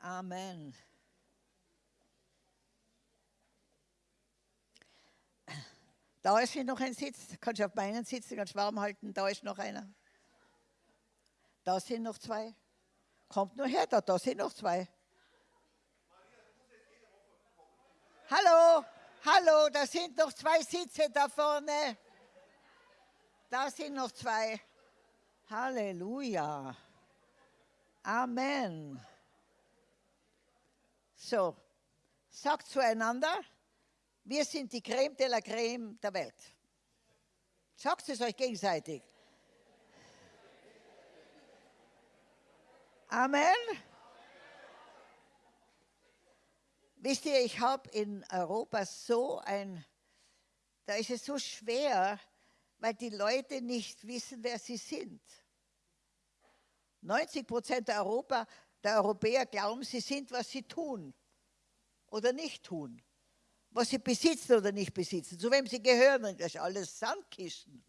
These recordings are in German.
Amen. Da ist noch ein Sitz, kannst du auf meinen sitzen, ganz warm halten, da ist noch einer. Da sind noch zwei. Kommt nur her, da, da sind noch zwei. Hallo, hallo, da sind noch zwei Sitze da vorne. Da sind noch zwei. Halleluja. Amen. So, sagt zueinander, wir sind die Creme de la Creme der Welt. Sagt es euch gegenseitig. Amen. Wisst ihr, ich habe in Europa so ein, da ist es so schwer, weil die Leute nicht wissen, wer sie sind. 90 Prozent der, Europa, der Europäer glauben, sie sind, was sie tun oder nicht tun was sie besitzen oder nicht besitzen, zu wem sie gehören, das ist alles Sandkisten.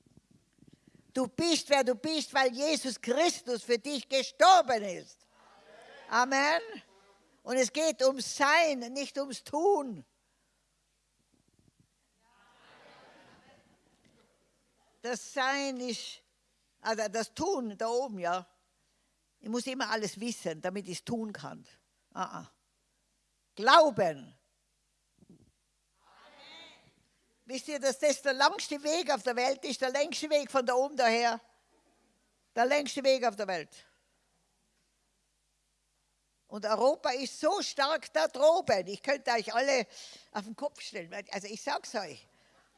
Du bist, wer du bist, weil Jesus Christus für dich gestorben ist. Amen. Und es geht ums Sein, nicht ums Tun. Das Sein ist, also das Tun da oben, ja. Ich muss immer alles wissen, damit ich es tun kann. Ah, ah. Glauben Wisst ihr, dass das der langste Weg auf der Welt ist, der längste Weg von da oben daher? Der längste Weg auf der Welt. Und Europa ist so stark da droben. Ich könnte euch alle auf den Kopf stellen. Also ich sage es euch.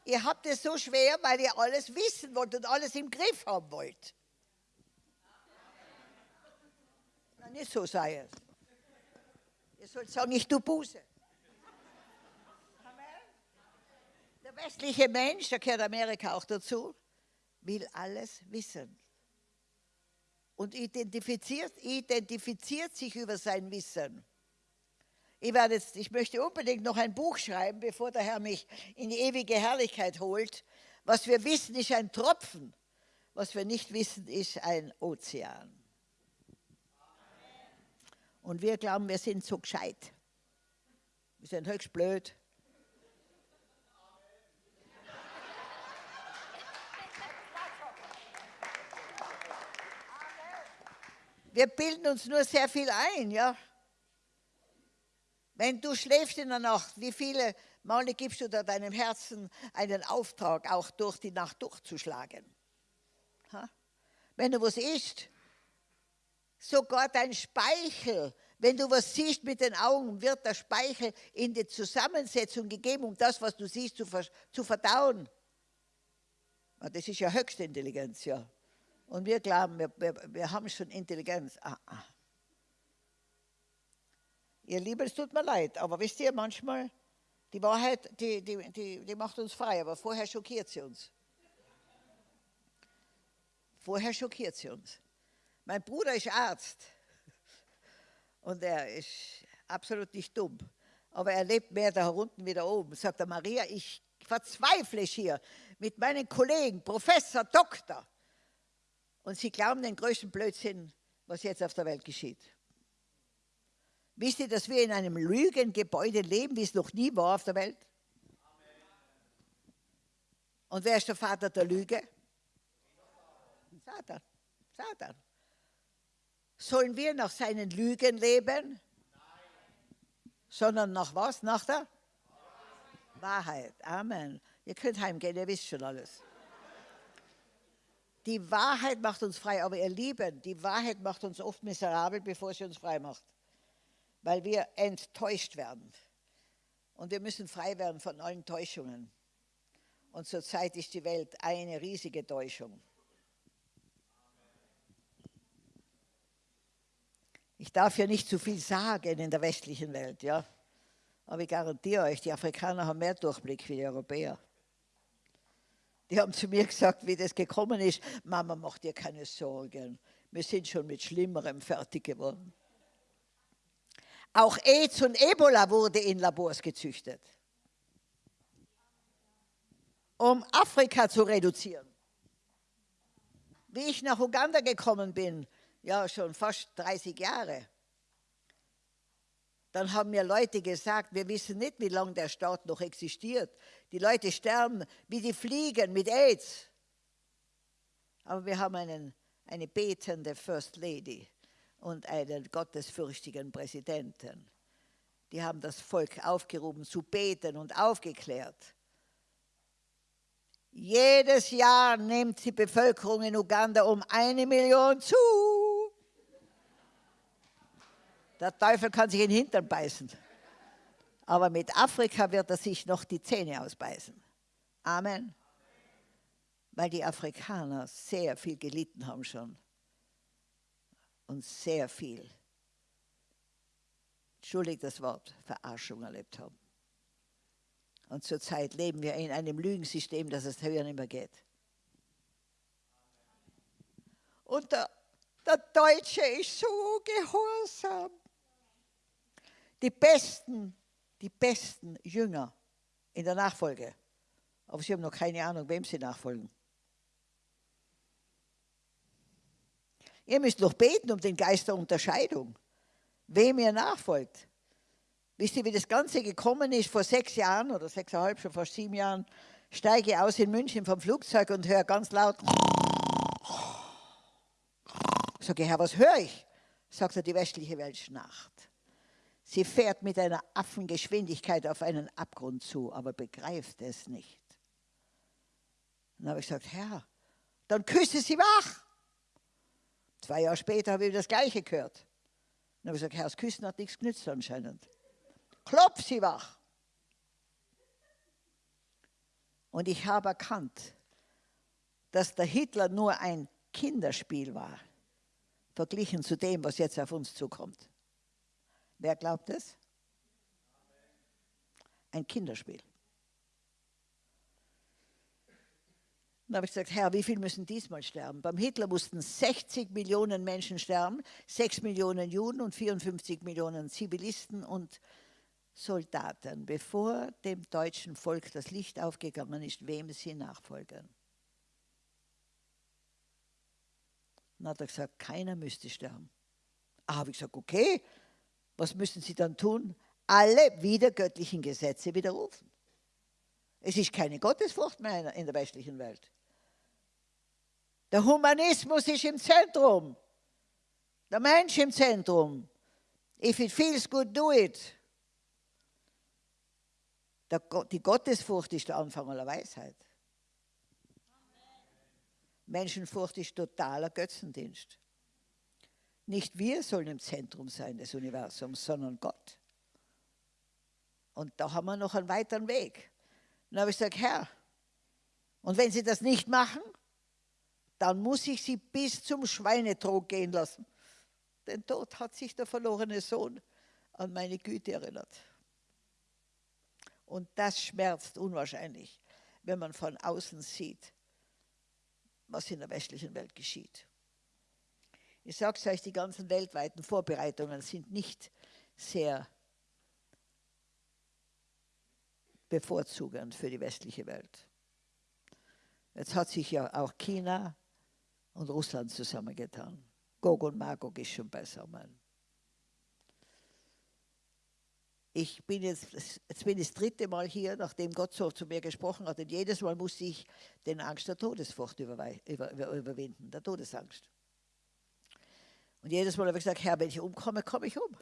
Ihr habt es so schwer, weil ihr alles wissen wollt und alles im Griff haben wollt. Na, nicht so sei es. Ihr sollt sagen, ich tue Buße. Der westliche Mensch, da gehört Amerika auch dazu, will alles wissen. Und identifiziert, identifiziert sich über sein Wissen. Ich, werde jetzt, ich möchte unbedingt noch ein Buch schreiben, bevor der Herr mich in die ewige Herrlichkeit holt. Was wir wissen, ist ein Tropfen. Was wir nicht wissen, ist ein Ozean. Und wir glauben, wir sind so gescheit. Wir sind höchst blöd. Wir bilden uns nur sehr viel ein, ja. Wenn du schläfst in der Nacht, wie viele Male gibst du da deinem Herzen einen Auftrag, auch durch die Nacht durchzuschlagen? Ha? Wenn du was isst, sogar dein Speichel, wenn du was siehst mit den Augen, wird der Speichel in die Zusammensetzung gegeben, um das, was du siehst, zu, zu verdauen. Das ist ja höchste Intelligenz, ja. Und wir glauben, wir, wir, wir haben schon Intelligenz. Ah, ah. Ihr Lieben, es tut mir leid, aber wisst ihr, manchmal, die Wahrheit, die, die, die, die macht uns frei, aber vorher schockiert sie uns. Vorher schockiert sie uns. Mein Bruder ist Arzt und er ist absolut nicht dumm, aber er lebt mehr da unten wie da oben. Sagt er, Maria, ich verzweifle hier mit meinen Kollegen, Professor, Doktor. Und sie glauben den größten Blödsinn, was jetzt auf der Welt geschieht. Wisst ihr, dass wir in einem Lügengebäude leben, wie es noch nie war auf der Welt? Und wer ist der Vater der Lüge? Satan. Satan. Sollen wir nach seinen Lügen leben? Sondern nach was? Nach der Wahrheit. Amen. Ihr könnt heimgehen, ihr wisst schon alles. Die Wahrheit macht uns frei, aber ihr Lieben, die Wahrheit macht uns oft miserabel, bevor sie uns frei macht, weil wir enttäuscht werden. Und wir müssen frei werden von allen Täuschungen. Und zurzeit ist die Welt eine riesige Täuschung. Ich darf ja nicht zu viel sagen in der westlichen Welt, ja. Aber ich garantiere euch, die Afrikaner haben mehr Durchblick wie die Europäer. Die haben zu mir gesagt, wie das gekommen ist, Mama, mach dir keine Sorgen, wir sind schon mit Schlimmerem fertig geworden. Auch AIDS und Ebola wurde in Labors gezüchtet, um Afrika zu reduzieren. Wie ich nach Uganda gekommen bin, ja schon fast 30 Jahre, dann haben mir Leute gesagt, wir wissen nicht, wie lange der Staat noch existiert. Die Leute sterben wie die Fliegen mit AIDS. Aber wir haben einen, eine betende First Lady und einen gottesfürchtigen Präsidenten. Die haben das Volk aufgerufen zu beten und aufgeklärt. Jedes Jahr nimmt die Bevölkerung in Uganda um eine Million zu. Der Teufel kann sich in den Hintern beißen. Aber mit Afrika wird er sich noch die Zähne ausbeißen. Amen. Weil die Afrikaner sehr viel gelitten haben schon. Und sehr viel, entschuldigt das Wort, Verarschung erlebt haben. Und zurzeit leben wir in einem Lügensystem, das es höher nicht mehr geht. Und der, der Deutsche ist so gehorsam die besten, die besten Jünger in der Nachfolge. Aber sie haben noch keine Ahnung, wem sie nachfolgen. Ihr müsst noch beten um den Geist der Unterscheidung, wem ihr nachfolgt. Wisst ihr, wie das Ganze gekommen ist? Vor sechs Jahren oder sechseinhalb, schon fast sieben Jahren, steige ich aus in München vom Flugzeug und höre ganz laut. Sage Herr, was höre ich? Sagt er, die westliche Welt schnarcht. Sie fährt mit einer Affengeschwindigkeit auf einen Abgrund zu, aber begreift es nicht. Dann habe ich gesagt, Herr, dann küsse sie wach. Zwei Jahre später habe ich das Gleiche gehört. Dann habe ich gesagt, Herr, das Küssen hat nichts genützt anscheinend. Klopf sie wach. Und ich habe erkannt, dass der Hitler nur ein Kinderspiel war, verglichen zu dem, was jetzt auf uns zukommt. Wer glaubt es? Ein Kinderspiel. Dann habe ich gesagt, Herr, wie viel müssen diesmal sterben? Beim Hitler mussten 60 Millionen Menschen sterben, 6 Millionen Juden und 54 Millionen Zivilisten und Soldaten, bevor dem deutschen Volk das Licht aufgegangen ist, wem sie nachfolgen. Dann hat er gesagt, keiner müsste sterben. Ah, habe ich gesagt, okay, was müssen sie dann tun? Alle wiedergöttlichen Gesetze widerrufen. Es ist keine Gottesfurcht mehr in der westlichen Welt. Der Humanismus ist im Zentrum. Der Mensch im Zentrum. If it feels good, do it. die Gottesfurcht ist der Anfang aller Weisheit. Menschenfurcht ist totaler Götzendienst. Nicht wir sollen im Zentrum sein des Universums, sondern Gott. Und da haben wir noch einen weiteren Weg. Dann habe ich gesagt, Herr, und wenn Sie das nicht machen, dann muss ich Sie bis zum Schweinetrog gehen lassen. Denn dort hat sich der verlorene Sohn an meine Güte erinnert. Und das schmerzt unwahrscheinlich, wenn man von außen sieht, was in der westlichen Welt geschieht. Ich sage es euch, die ganzen weltweiten Vorbereitungen sind nicht sehr bevorzugend für die westliche Welt. Jetzt hat sich ja auch China und Russland zusammengetan. Gog und Magog ist schon beisammen. Ich bin jetzt, jetzt bin ich das dritte Mal hier, nachdem Gott so zu mir gesprochen hat. Und jedes Mal musste ich den Angst der Todesfurcht über, über, überwinden, der Todesangst. Und jedes Mal habe ich gesagt, Herr, wenn ich umkomme, komme ich um.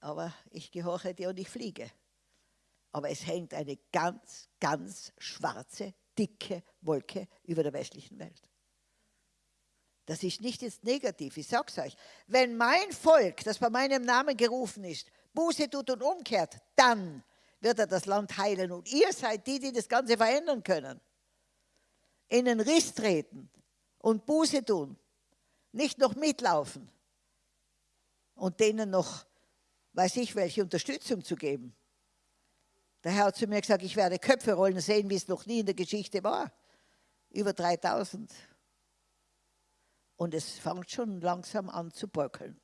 Aber ich gehorche dir und ich fliege. Aber es hängt eine ganz, ganz schwarze, dicke Wolke über der westlichen Welt. Das ist nicht jetzt negativ, ich sage es euch. Wenn mein Volk, das bei meinem Namen gerufen ist, Buße tut und umkehrt, dann wird er das Land heilen. Und ihr seid die, die das Ganze verändern können. In den Riss treten und Buße tun nicht noch mitlaufen und denen noch, weiß ich, welche Unterstützung zu geben. Der Herr hat zu mir gesagt, ich werde Köpfe rollen sehen, wie es noch nie in der Geschichte war. Über 3000. Und es fängt schon langsam an zu bröckeln.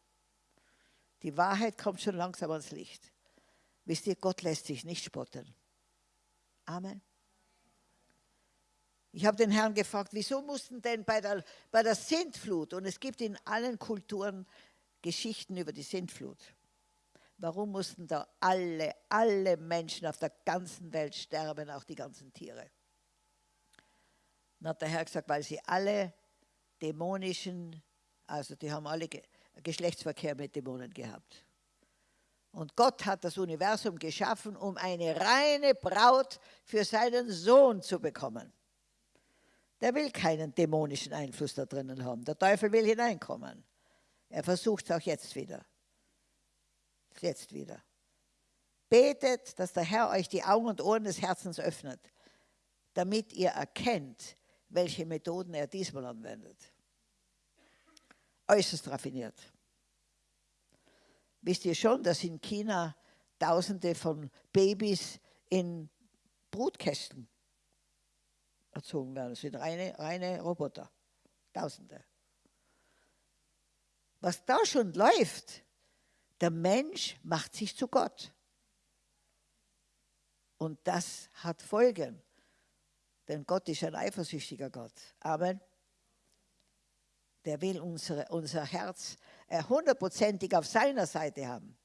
Die Wahrheit kommt schon langsam ans Licht. Wisst ihr, Gott lässt sich nicht spotten. Amen. Ich habe den Herrn gefragt, wieso mussten denn bei der, bei der Sintflut, und es gibt in allen Kulturen Geschichten über die Sintflut, Warum mussten da alle, alle Menschen auf der ganzen Welt sterben, auch die ganzen Tiere? Dann hat der Herr gesagt, weil sie alle dämonischen, also die haben alle Geschlechtsverkehr mit Dämonen gehabt. Und Gott hat das Universum geschaffen, um eine reine Braut für seinen Sohn zu bekommen. Der will keinen dämonischen Einfluss da drinnen haben. Der Teufel will hineinkommen. Er versucht es auch jetzt wieder. Jetzt wieder. Betet, dass der Herr euch die Augen und Ohren des Herzens öffnet, damit ihr erkennt, welche Methoden er diesmal anwendet. Äußerst raffiniert. Wisst ihr schon, dass in China Tausende von Babys in Brutkästen erzogen werden? Das sind reine, reine Roboter. Tausende. Was da schon läuft, der Mensch macht sich zu Gott. Und das hat Folgen. Denn Gott ist ein eifersüchtiger Gott. Amen. Der will unsere, unser Herz hundertprozentig auf seiner Seite haben.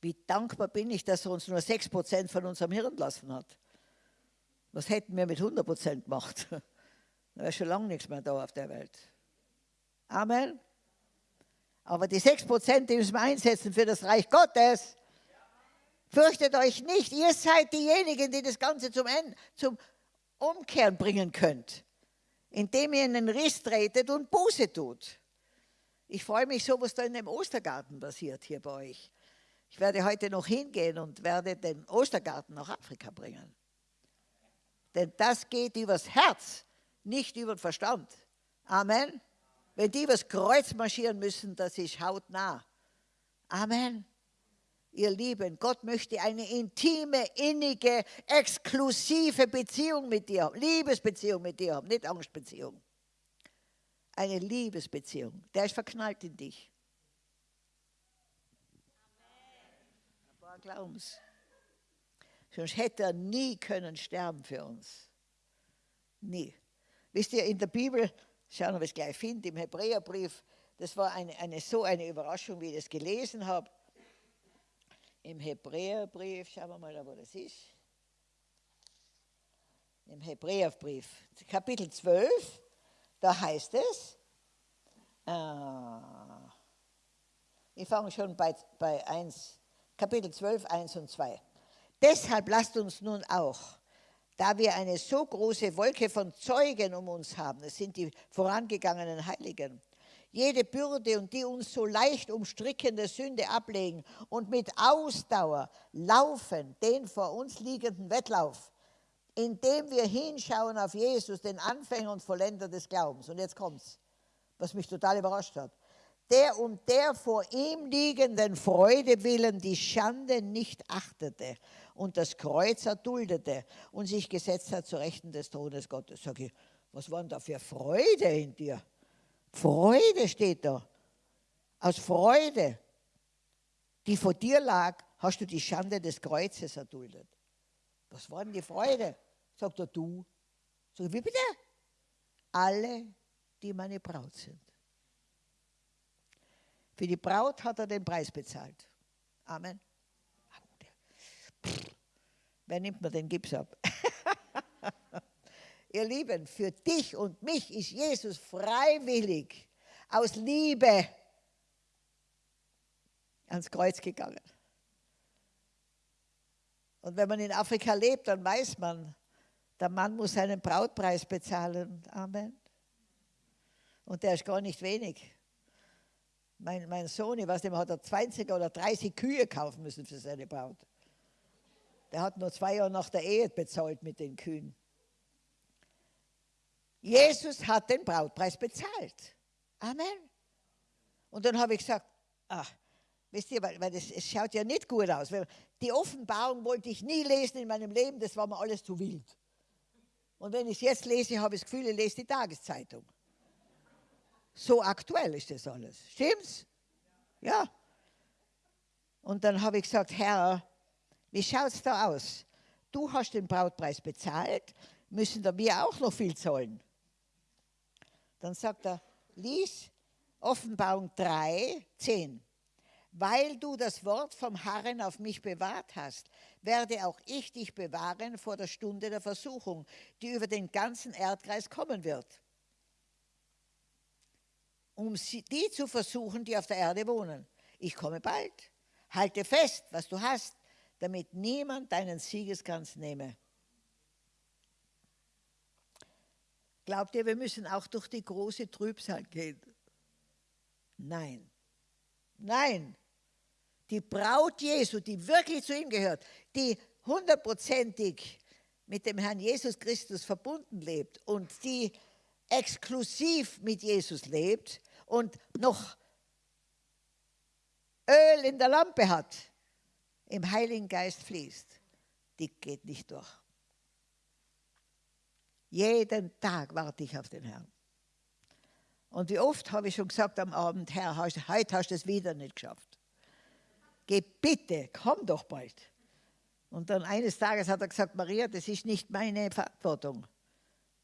Wie dankbar bin ich, dass er uns nur 6% von unserem Hirn lassen hat. Was hätten wir mit 100% gemacht? Da wäre schon lange nichts mehr da auf der Welt. Amen. Aber die 6%, die müssen wir einsetzen für das Reich Gottes. Fürchtet euch nicht, ihr seid diejenigen, die das Ganze zum, Ende, zum Umkehren bringen könnt, indem ihr in den Riss tretet und Buße tut. Ich freue mich so, was da in dem Ostergarten passiert hier bei euch. Ich werde heute noch hingehen und werde den Ostergarten nach Afrika bringen. Denn das geht übers Herz, nicht über den Verstand. Amen. Wenn die übers Kreuz marschieren müssen, das ist hautnah. Amen. Ihr Lieben, Gott möchte eine intime, innige, exklusive Beziehung mit dir haben, Liebesbeziehung mit dir haben, nicht Angstbeziehung eine Liebesbeziehung. Der ist verknallt in dich. Ein paar Glaubens. Sonst hätte er nie können sterben für uns. Nie. Wisst ihr, in der Bibel, schauen wir, ob ich es gleich finde, im Hebräerbrief, das war eine, eine, so eine Überraschung, wie ich das gelesen habe. Im Hebräerbrief, schauen wir mal, wo das ist. Im Hebräerbrief, Kapitel 12, da heißt es, äh, ich fange schon bei, bei 1, Kapitel 12, 1 und 2. Deshalb lasst uns nun auch, da wir eine so große Wolke von Zeugen um uns haben, das sind die vorangegangenen Heiligen, jede Bürde und die uns so leicht umstrickende Sünde ablegen und mit Ausdauer laufen den vor uns liegenden Wettlauf, indem wir hinschauen auf Jesus, den Anfänger und Vollender des Glaubens. Und jetzt kommt's, was mich total überrascht hat. Der um der vor ihm liegenden Freude willen die Schande nicht achtete und das Kreuz erduldete und sich gesetzt hat zu Rechten des Thrones Gottes. Sag ich, was war denn da für Freude in dir? Freude steht da. Aus Freude, die vor dir lag, hast du die Schande des Kreuzes erduldet. Was war denn die Freude? Sagt er, du. Sag ich, wie bitte? Alle, die meine Braut sind. Für die Braut hat er den Preis bezahlt. Amen. Wer nimmt mir den Gips ab? Ihr Lieben, für dich und mich ist Jesus freiwillig aus Liebe ans Kreuz gegangen. Und wenn man in Afrika lebt, dann weiß man, der Mann muss seinen Brautpreis bezahlen. Amen. Und der ist gar nicht wenig. Mein, mein Sohn, ich weiß nicht, hat er 20 oder 30 Kühe kaufen müssen für seine Braut. Der hat nur zwei Jahre nach der Ehe bezahlt mit den Kühen. Jesus hat den Brautpreis bezahlt. Amen. Und dann habe ich gesagt, ach, Wisst ihr, weil, weil das, es schaut ja nicht gut aus. Die Offenbarung wollte ich nie lesen in meinem Leben, das war mir alles zu wild. Und wenn ich es jetzt lese, habe ich das Gefühl, ich lese die Tageszeitung. So aktuell ist das alles. Stimmt's? Ja. Und dann habe ich gesagt, Herr, wie schaut es da aus? Du hast den Brautpreis bezahlt, müssen da wir auch noch viel zahlen? Dann sagt er, lies Offenbarung 3, 10. Weil du das Wort vom Herrn auf mich bewahrt hast, werde auch ich dich bewahren vor der Stunde der Versuchung, die über den ganzen Erdkreis kommen wird, um die zu versuchen, die auf der Erde wohnen. Ich komme bald. Halte fest, was du hast, damit niemand deinen Siegeskranz nehme. Glaubt ihr, wir müssen auch durch die große Trübsal gehen? Nein. Nein. Die Braut Jesu, die wirklich zu ihm gehört, die hundertprozentig mit dem Herrn Jesus Christus verbunden lebt und die exklusiv mit Jesus lebt und noch Öl in der Lampe hat, im Heiligen Geist fließt, die geht nicht durch. Jeden Tag warte ich auf den Herrn. Und wie oft habe ich schon gesagt am Abend, Herr, heute hast du es wieder nicht geschafft. Geh bitte, komm doch bald. Und dann eines Tages hat er gesagt, Maria, das ist nicht meine Verantwortung.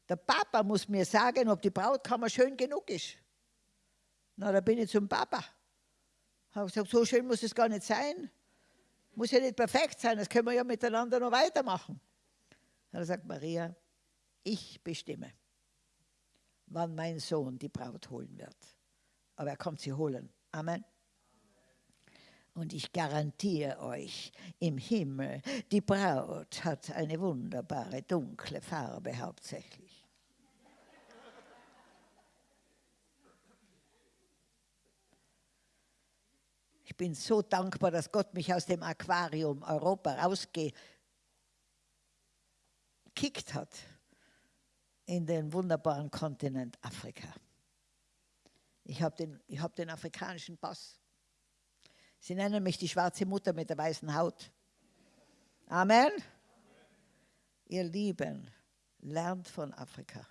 Der Papa muss mir sagen, ob die Brautkammer schön genug ist. Na, da bin ich zum Papa. Habe gesagt, so schön muss es gar nicht sein. Muss ja nicht perfekt sein, das können wir ja miteinander noch weitermachen. Dann gesagt, Maria, ich bestimme, wann mein Sohn die Braut holen wird. Aber er kommt sie holen. Amen. Und ich garantiere euch, im Himmel, die Braut hat eine wunderbare dunkle Farbe hauptsächlich. Ich bin so dankbar, dass Gott mich aus dem Aquarium Europa rausgekickt hat in den wunderbaren Kontinent Afrika. Ich habe den, hab den afrikanischen Pass. Sie nennen mich die schwarze Mutter mit der weißen Haut. Amen. Amen. Ihr Lieben, lernt von Afrika.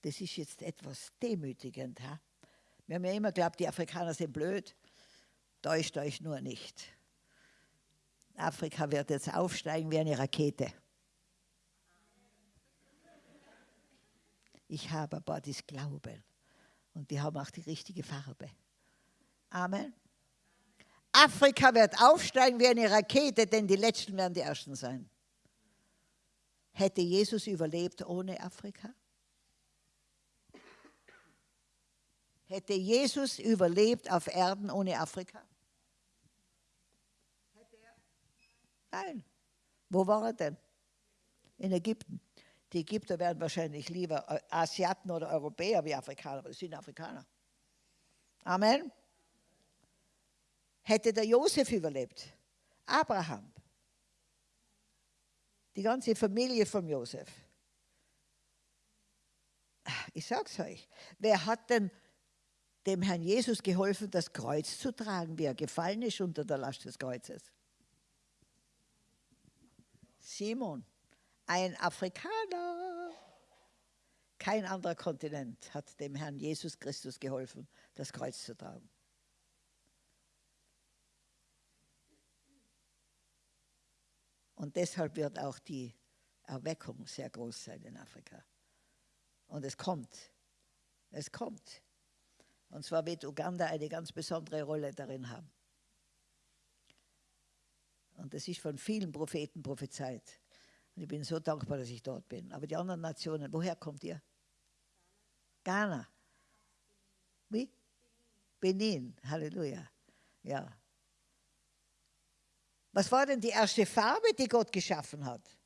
Das ist jetzt etwas demütigend. Ha? Wir haben ja immer geglaubt, die Afrikaner sind blöd. Täuscht euch nur nicht. Afrika wird jetzt aufsteigen wie eine Rakete. Ich habe aber das Glauben. Und die haben auch die richtige Farbe. Amen. Afrika wird aufsteigen wie eine Rakete, denn die Letzten werden die Ersten sein. Hätte Jesus überlebt ohne Afrika? Hätte Jesus überlebt auf Erden ohne Afrika? Nein. Wo war er denn? In Ägypten. Die Ägypter wären wahrscheinlich lieber Asiaten oder Europäer wie Afrikaner, aber das sind Afrikaner. Amen. Hätte der Josef überlebt, Abraham, die ganze Familie von Josef. Ich sag's euch, wer hat denn dem Herrn Jesus geholfen, das Kreuz zu tragen, wie er gefallen ist unter der Last des Kreuzes? Simon ein Afrikaner. Kein anderer Kontinent hat dem Herrn Jesus Christus geholfen, das Kreuz zu tragen. Und deshalb wird auch die Erweckung sehr groß sein in Afrika. Und es kommt. Es kommt. Und zwar wird Uganda eine ganz besondere Rolle darin haben. Und es ist von vielen Propheten prophezeit. Und ich bin so dankbar, dass ich dort bin. Aber die anderen Nationen, woher kommt ihr? Ghana. Wie? Benin. Halleluja. Ja. Was war denn die erste Farbe, die Gott geschaffen hat?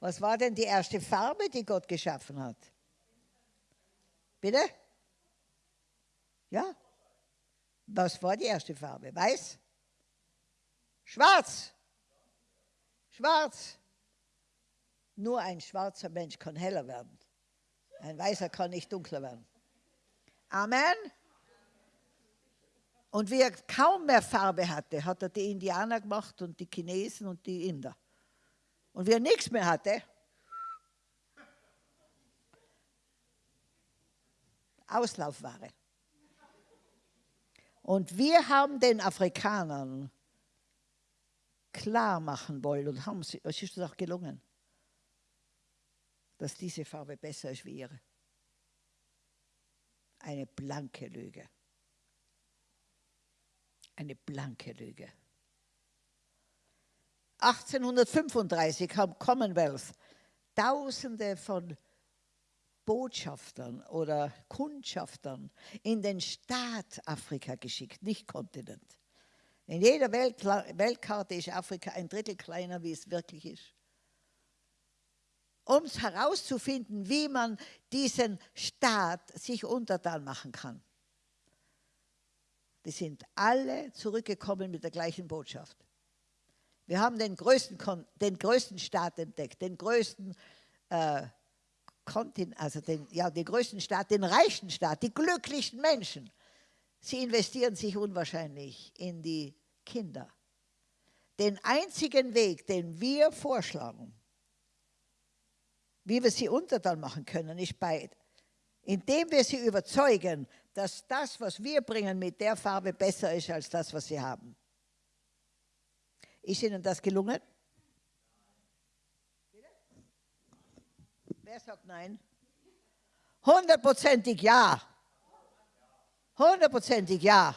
Was war denn die erste Farbe, die Gott geschaffen hat? Bitte? Ja? Was war die erste Farbe? Weiß? Schwarz. Schwarz. Nur ein schwarzer Mensch kann heller werden. Ein weißer kann nicht dunkler werden. Amen. Und wie er kaum mehr Farbe hatte, hat er die Indianer gemacht und die Chinesen und die Inder. Und wie er nichts mehr hatte, Auslaufware. Und wir haben den Afrikanern klar machen wollen und haben sie, es ist auch gelungen, dass diese Farbe besser ist wie ihre. Eine blanke Lüge. Eine blanke Lüge. 1835 haben Commonwealth Tausende von Botschaftern oder Kundschaftern in den Staat Afrika geschickt, nicht Kontinent. In jeder Welt, Weltkarte ist Afrika ein Drittel kleiner, wie es wirklich ist. Um herauszufinden, wie man diesen Staat sich untertan machen kann. Die sind alle zurückgekommen mit der gleichen Botschaft. Wir haben den größten, den größten Staat entdeckt, den größten äh, Kontinent, also den, ja, den größten Staat, den reichsten Staat, die glücklichsten Menschen. Sie investieren sich unwahrscheinlich in die Kinder. Den einzigen Weg, den wir vorschlagen, wie wir sie untertan machen können, ist bei, indem wir sie überzeugen, dass das, was wir bringen, mit der Farbe besser ist als das, was sie haben. Ist Ihnen das gelungen? Wer sagt nein? Hundertprozentig ja. Hundertprozentig ja.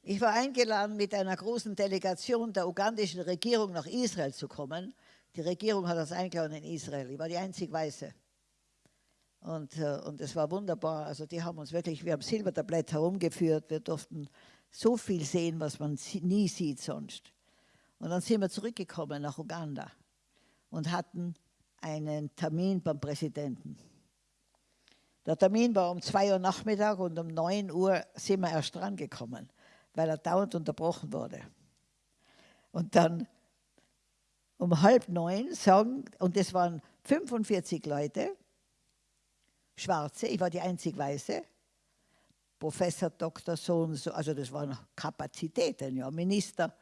Ich war eingeladen, mit einer großen Delegation der ugandischen Regierung nach Israel zu kommen. Die Regierung hat das eingeladen in Israel. Ich war die einzig Weiße. Und, äh, und es war wunderbar. Also die haben uns wirklich, wir haben Silbertablett herumgeführt. Wir durften so viel sehen, was man nie sieht sonst. Und dann sind wir zurückgekommen nach Uganda und hatten einen Termin beim Präsidenten. Der Termin war um 2 Uhr Nachmittag und um 9 Uhr sind wir erst drangekommen, weil er dauernd unterbrochen wurde. Und dann um halb neun sagen, und das waren 45 Leute, Schwarze, ich war die einzig Weiße, Professor, Doktor, so und so, also das waren Kapazitäten, ja, Minister.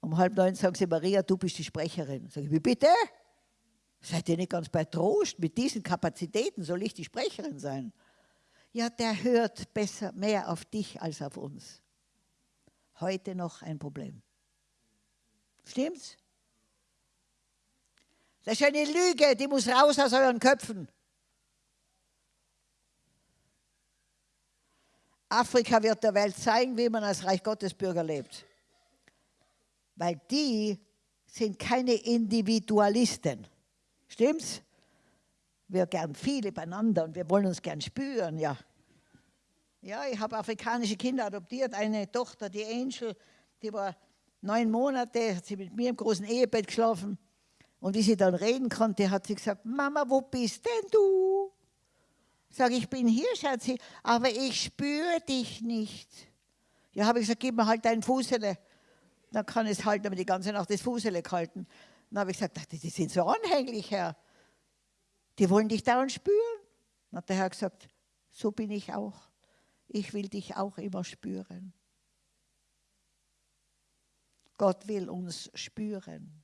Um halb neun sagen sie, Maria, du bist die Sprecherin. Sag ich, wie bitte? Seid ihr nicht ganz bei Trost? Mit diesen Kapazitäten soll ich die Sprecherin sein? Ja, der hört besser, mehr auf dich als auf uns. Heute noch ein Problem. Stimmt's? Das ist eine Lüge, die muss raus aus euren Köpfen. Afrika wird der Welt zeigen, wie man als Reich Gottes Bürger lebt. Weil die sind keine Individualisten. Stimmt's? Wir gern viele beieinander und wir wollen uns gern spüren, ja. Ja, ich habe afrikanische Kinder adoptiert. Eine Tochter, die Angel, die war neun Monate, hat sie mit mir im großen Ehebett geschlafen. Und wie sie dann reden konnte, hat sie gesagt, Mama, wo bist denn du? Sag ich bin hier, Schatzi, aber ich spüre dich nicht. Ja, habe ich gesagt, gib mir halt dein Fußele. Dann kann es halt aber die ganze Nacht das Fußele halten. Dann habe ich gesagt, die, die sind so anhänglich, Herr. Die wollen dich dauernd spüren. Dann hat der Herr gesagt, so bin ich auch. Ich will dich auch immer spüren. Gott will uns spüren.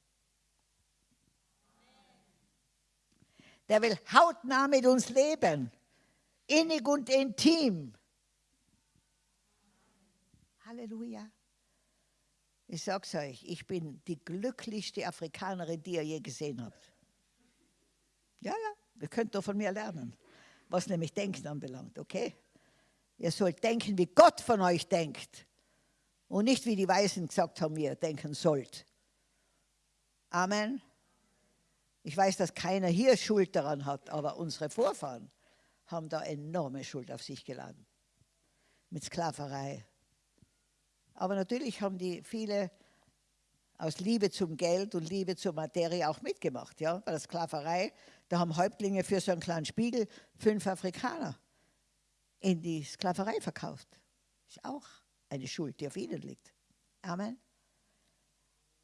Der will hautnah mit uns leben innig und intim. Halleluja. Ich sag's euch, ich bin die glücklichste Afrikanerin, die ihr je gesehen habt. Ja, ja, ihr könnt doch von mir lernen, was nämlich Denken anbelangt, okay? Ihr sollt denken, wie Gott von euch denkt und nicht wie die Weisen gesagt haben, wie ihr denken sollt. Amen. Ich weiß, dass keiner hier Schuld daran hat, aber unsere Vorfahren haben da enorme Schuld auf sich geladen. Mit Sklaverei. Aber natürlich haben die viele aus Liebe zum Geld und Liebe zur Materie auch mitgemacht. Ja? Bei der Sklaverei, da haben Häuptlinge für so einen kleinen Spiegel fünf Afrikaner in die Sklaverei verkauft. Ist auch eine Schuld, die auf ihnen liegt. Amen.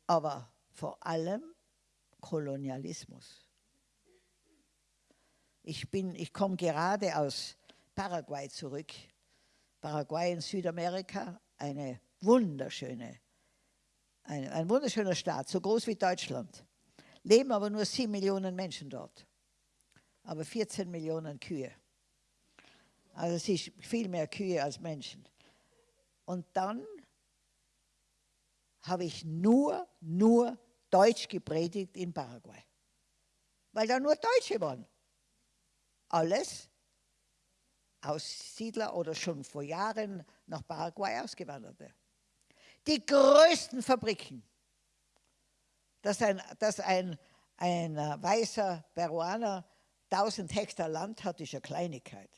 Aber vor allem Kolonialismus. Ich, ich komme gerade aus Paraguay zurück. Paraguay in Südamerika, eine wunderschöne, eine, ein wunderschöner Staat, so groß wie Deutschland. Leben aber nur sieben Millionen Menschen dort, aber 14 Millionen Kühe. Also es ist viel mehr Kühe als Menschen. Und dann habe ich nur, nur Deutsch gepredigt in Paraguay. weil da nur Deutsche waren. Alles Aussiedler oder schon vor Jahren nach Paraguay ausgewanderte. Die größten Fabriken, dass ein, dass ein, ein äh, weißer Peruaner 1000 Hektar Land hat, ist eine Kleinigkeit.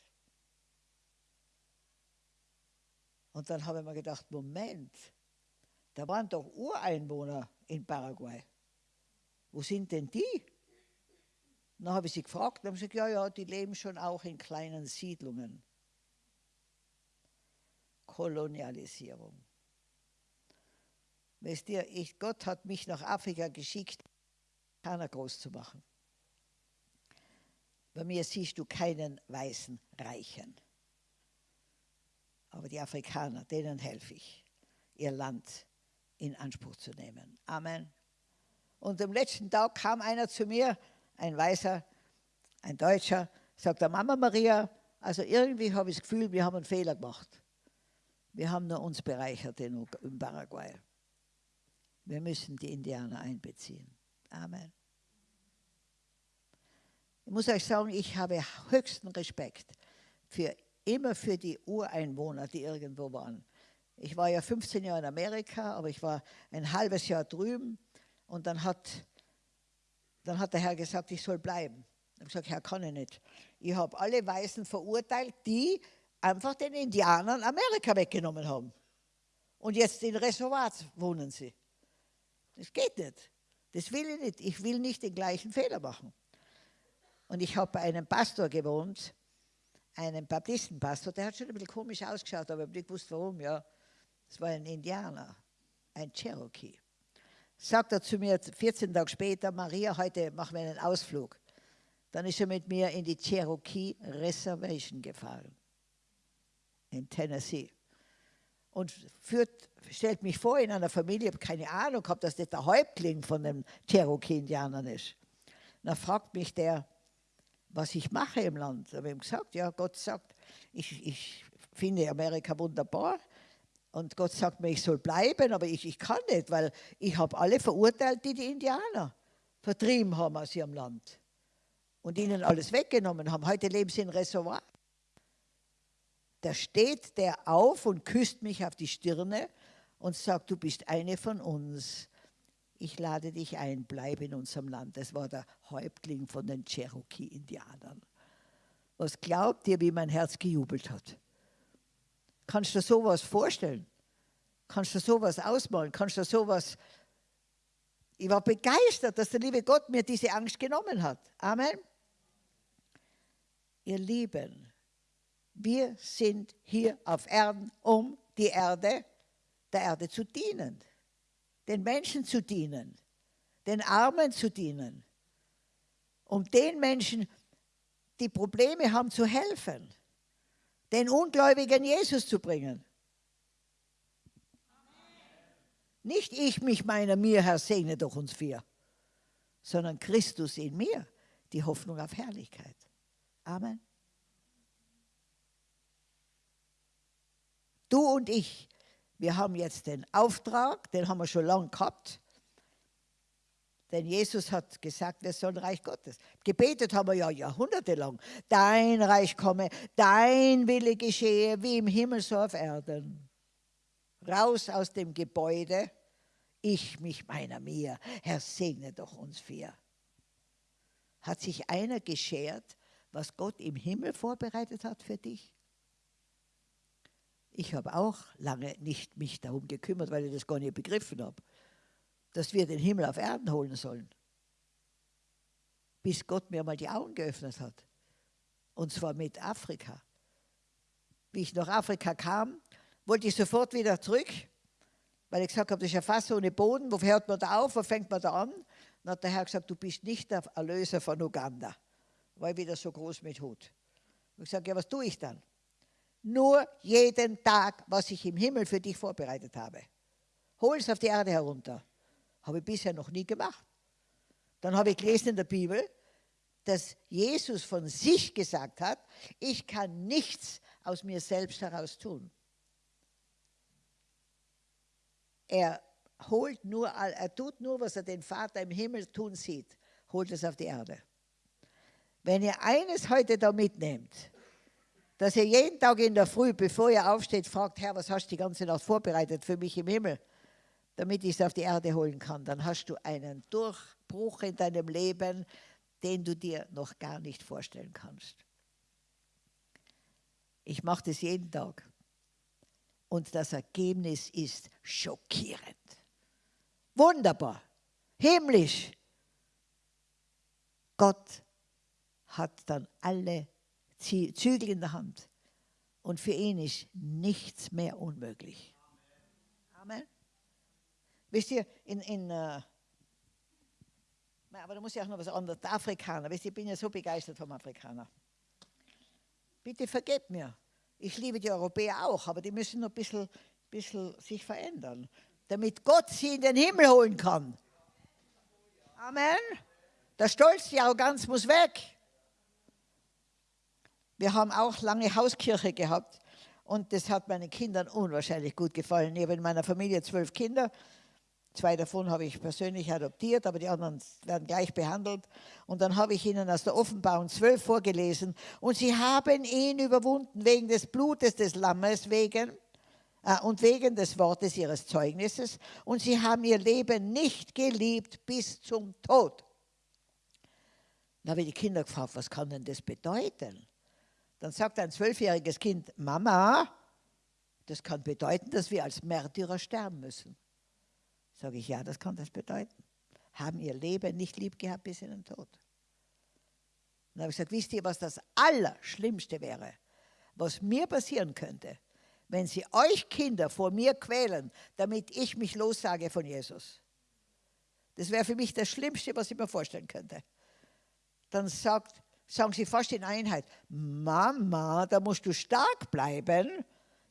Und dann habe ich mir gedacht, Moment, da waren doch Ureinwohner in Paraguay. Wo sind denn die? Dann habe ich sie gefragt, dann haben sie gesagt, ja, ja, die leben schon auch in kleinen Siedlungen. Kolonialisierung. Wisst ihr, ich, Gott hat mich nach Afrika geschickt, keiner groß zu machen. Bei mir siehst du keinen weißen Reichen. Aber die Afrikaner, denen helfe ich, ihr Land in Anspruch zu nehmen. Amen. Und am letzten Tag kam einer zu mir, ein Weißer, ein Deutscher, sagt der Mama Maria, also irgendwie habe ich das Gefühl, wir haben einen Fehler gemacht. Wir haben nur uns bereichert in, in Paraguay. Wir müssen die Indianer einbeziehen. Amen. Ich muss euch sagen, ich habe höchsten Respekt für immer für die Ureinwohner, die irgendwo waren. Ich war ja 15 Jahre in Amerika, aber ich war ein halbes Jahr drüben und dann hat, dann hat der Herr gesagt, ich soll bleiben. Ich habe gesagt, Herr, kann ich nicht. Ich habe alle Weißen verurteilt, die einfach den Indianern Amerika weggenommen haben. Und jetzt in Reservats wohnen sie. Das geht nicht. Das will ich nicht. Ich will nicht den gleichen Fehler machen. Und ich habe bei einem Pastor gewohnt, einem Baptistenpastor, der hat schon ein bisschen komisch ausgeschaut, aber ich habe nicht gewusst, warum. Ja, es war ein Indianer, ein Cherokee. Sagt er zu mir 14 Tage später, Maria, heute machen wir einen Ausflug. Dann ist er mit mir in die Cherokee Reservation gefahren, in Tennessee. Und führt, stellt mich vor in einer Familie, ich habe keine Ahnung dass das der Häuptling von den Cherokee-Indianern ist. dann fragt mich der, was ich mache im Land. Ich habe ihm gesagt, ja, Gott sagt, ich, ich finde Amerika wunderbar. Und Gott sagt mir, ich soll bleiben, aber ich, ich kann nicht, weil ich habe alle verurteilt, die die Indianer vertrieben haben aus ihrem Land und ihnen alles weggenommen haben. Heute leben sie in Reservoir. Da steht der auf und küsst mich auf die Stirne und sagt, du bist eine von uns ich lade dich ein, bleib in unserem Land. Das war der Häuptling von den Cherokee-Indianern. Was glaubt ihr, wie mein Herz gejubelt hat? Kannst du dir sowas vorstellen? Kannst du dir sowas ausmalen? Kannst du dir sowas... Ich war begeistert, dass der liebe Gott mir diese Angst genommen hat. Amen. Ihr Lieben, wir sind hier auf Erden, um die Erde, der Erde zu dienen den Menschen zu dienen, den Armen zu dienen, um den Menschen, die Probleme haben, zu helfen, den Ungläubigen Jesus zu bringen. Nicht ich mich meiner mir, Herr, segne doch uns vier, sondern Christus in mir, die Hoffnung auf Herrlichkeit. Amen. Du und ich wir haben jetzt den Auftrag, den haben wir schon lange gehabt. Denn Jesus hat gesagt, wir sollen Reich Gottes. Gebetet haben wir ja jahrhundertelang. Dein Reich komme, dein Wille geschehe, wie im Himmel so auf Erden. Raus aus dem Gebäude, ich mich meiner mir. Herr, segne doch uns vier. Hat sich einer geschert, was Gott im Himmel vorbereitet hat für dich? Ich habe auch lange nicht mich darum gekümmert, weil ich das gar nicht begriffen habe, dass wir den Himmel auf Erden holen sollen. Bis Gott mir mal die Augen geöffnet hat. Und zwar mit Afrika. Wie ich nach Afrika kam, wollte ich sofort wieder zurück, weil ich gesagt habe, das ist ja fast ohne Boden. Wo hört man da auf? Wo fängt man da an? Dann hat der Herr gesagt, du bist nicht der Erlöser von Uganda. War ich wieder so groß mit Hut. Und ich sage, ja, was tue ich dann? nur jeden Tag, was ich im Himmel für dich vorbereitet habe. Hol es auf die Erde herunter. Habe ich bisher noch nie gemacht. Dann habe ich gelesen in der Bibel, dass Jesus von sich gesagt hat, ich kann nichts aus mir selbst heraus tun. Er holt nur, er tut nur, was er den Vater im Himmel tun sieht, holt es auf die Erde. Wenn ihr eines heute da mitnehmt, dass ihr jeden Tag in der Früh, bevor ihr aufsteht, fragt, Herr, was hast du die ganze Nacht vorbereitet für mich im Himmel, damit ich es auf die Erde holen kann, dann hast du einen Durchbruch in deinem Leben, den du dir noch gar nicht vorstellen kannst. Ich mache das jeden Tag. Und das Ergebnis ist schockierend. Wunderbar, himmlisch. Gott hat dann alle Zügel in der Hand. Und für ihn ist nichts mehr unmöglich. Amen. Wisst ihr, in, in uh, aber da muss ich auch noch was anderes. Der Afrikaner, wisst ihr, ich bin ja so begeistert vom Afrikaner. Bitte vergebt mir. Ich liebe die Europäer auch, aber die müssen noch ein bisschen, bisschen sich verändern, damit Gott sie in den Himmel holen kann. Amen. Der Stolz, die Arroganz muss weg. Wir haben auch lange Hauskirche gehabt und das hat meinen Kindern unwahrscheinlich gut gefallen. Ich habe in meiner Familie zwölf Kinder. Zwei davon habe ich persönlich adoptiert, aber die anderen werden gleich behandelt. Und dann habe ich ihnen aus der Offenbarung zwölf vorgelesen. Und sie haben ihn überwunden wegen des Blutes des Lammes, wegen äh, und wegen des Wortes ihres Zeugnisses. Und sie haben ihr Leben nicht geliebt bis zum Tod. Dann habe ich die Kinder gefragt, was kann denn das bedeuten? Dann sagt ein zwölfjähriges Kind, Mama, das kann bedeuten, dass wir als Märtyrer sterben müssen. Sage ich, ja, das kann das bedeuten. Haben ihr Leben nicht lieb gehabt bis in den Tod. dann habe ich gesagt, wisst ihr, was das Allerschlimmste wäre, was mir passieren könnte, wenn sie euch Kinder vor mir quälen, damit ich mich lossage von Jesus. Das wäre für mich das Schlimmste, was ich mir vorstellen könnte. Dann sagt sagen sie fast in Einheit, Mama, da musst du stark bleiben.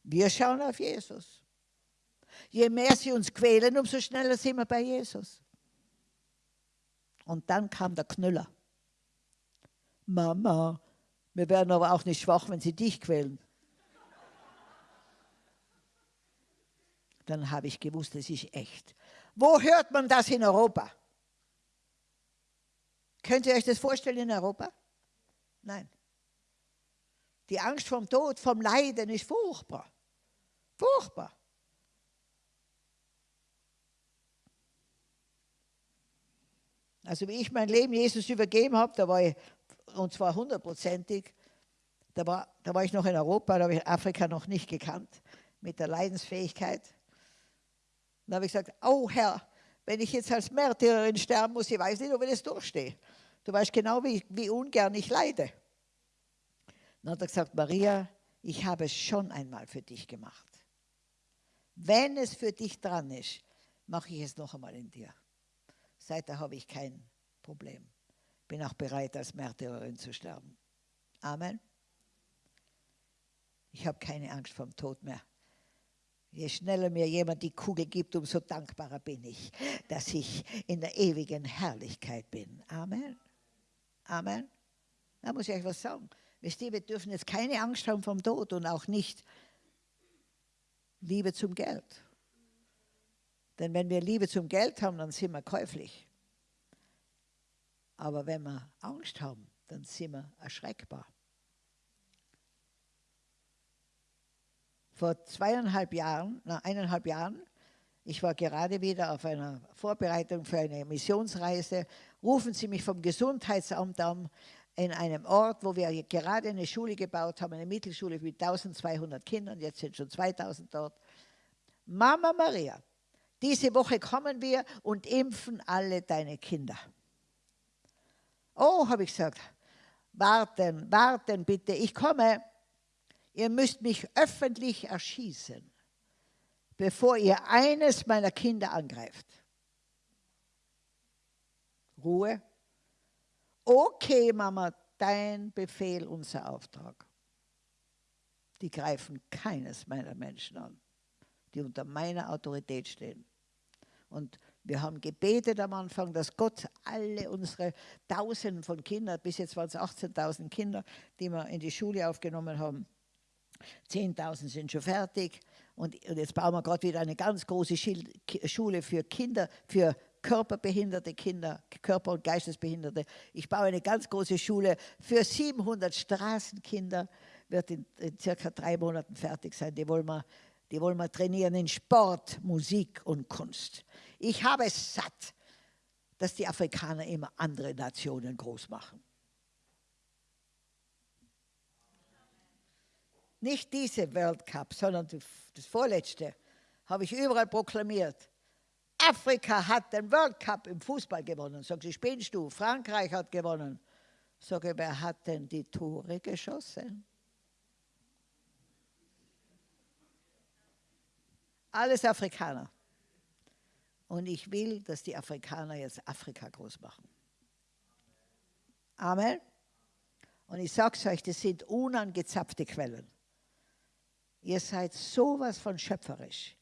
Wir schauen auf Jesus. Je mehr sie uns quälen, umso schneller sind wir bei Jesus. Und dann kam der Knüller. Mama, wir werden aber auch nicht schwach, wenn sie dich quälen. Dann habe ich gewusst, das ist echt. Wo hört man das in Europa? Könnt ihr euch das vorstellen in Europa? Nein. Die Angst vom Tod, vom Leiden ist furchtbar. Furchtbar. Also wie ich mein Leben Jesus übergeben habe, da war ich, und zwar hundertprozentig, da war, da war ich noch in Europa, da habe ich Afrika noch nicht gekannt, mit der Leidensfähigkeit. Da habe ich gesagt, oh Herr, wenn ich jetzt als Märtyrerin sterben muss, ich weiß nicht, ob ich das durchstehe. Du weißt genau, wie, wie ungern ich leide. Dann hat er gesagt, Maria, ich habe es schon einmal für dich gemacht. Wenn es für dich dran ist, mache ich es noch einmal in dir. Seither habe ich kein Problem. Bin auch bereit, als Märtyrerin zu sterben. Amen. Ich habe keine Angst vor dem Tod mehr. Je schneller mir jemand die Kugel gibt, umso dankbarer bin ich, dass ich in der ewigen Herrlichkeit bin. Amen. Amen. Da muss ich euch was sagen. Wisst ihr, wir dürfen jetzt keine Angst haben vom Tod und auch nicht Liebe zum Geld. Denn wenn wir Liebe zum Geld haben, dann sind wir käuflich. Aber wenn wir Angst haben, dann sind wir erschreckbar. Vor zweieinhalb Jahren, na eineinhalb Jahren, ich war gerade wieder auf einer Vorbereitung für eine Missionsreise, rufen sie mich vom Gesundheitsamt an, in einem Ort, wo wir gerade eine Schule gebaut haben, eine Mittelschule mit 1200 Kindern, jetzt sind schon 2000 dort. Mama Maria, diese Woche kommen wir und impfen alle deine Kinder. Oh, habe ich gesagt, warten, warten bitte, ich komme. Ihr müsst mich öffentlich erschießen, bevor ihr eines meiner Kinder angreift. Ruhe. Okay, Mama, dein Befehl, unser Auftrag. Die greifen keines meiner Menschen an, die unter meiner Autorität stehen. Und wir haben gebetet am Anfang, dass Gott alle unsere Tausenden von Kindern, bis jetzt waren es 18.000 Kinder, die wir in die Schule aufgenommen haben, 10.000 sind schon fertig. Und, jetzt bauen wir gerade wieder eine ganz große Schule für Kinder, für körperbehinderte Kinder, Körper- und Geistesbehinderte. Ich baue eine ganz große Schule für 700 Straßenkinder, wird in, in circa drei Monaten fertig sein. Die wollen, wir, die wollen wir trainieren in Sport, Musik und Kunst. Ich habe es satt, dass die Afrikaner immer andere Nationen groß machen. Nicht diese World Cup, sondern das vorletzte habe ich überall proklamiert. Afrika hat den World Cup im Fußball gewonnen. Sag ich, spinnst du? Frankreich hat gewonnen. Sage, wer hat denn die Tore geschossen? Alles Afrikaner. Und ich will, dass die Afrikaner jetzt Afrika groß machen. Amen. Und ich sage es euch, das sind unangezapfte Quellen. Ihr seid sowas von schöpferisch,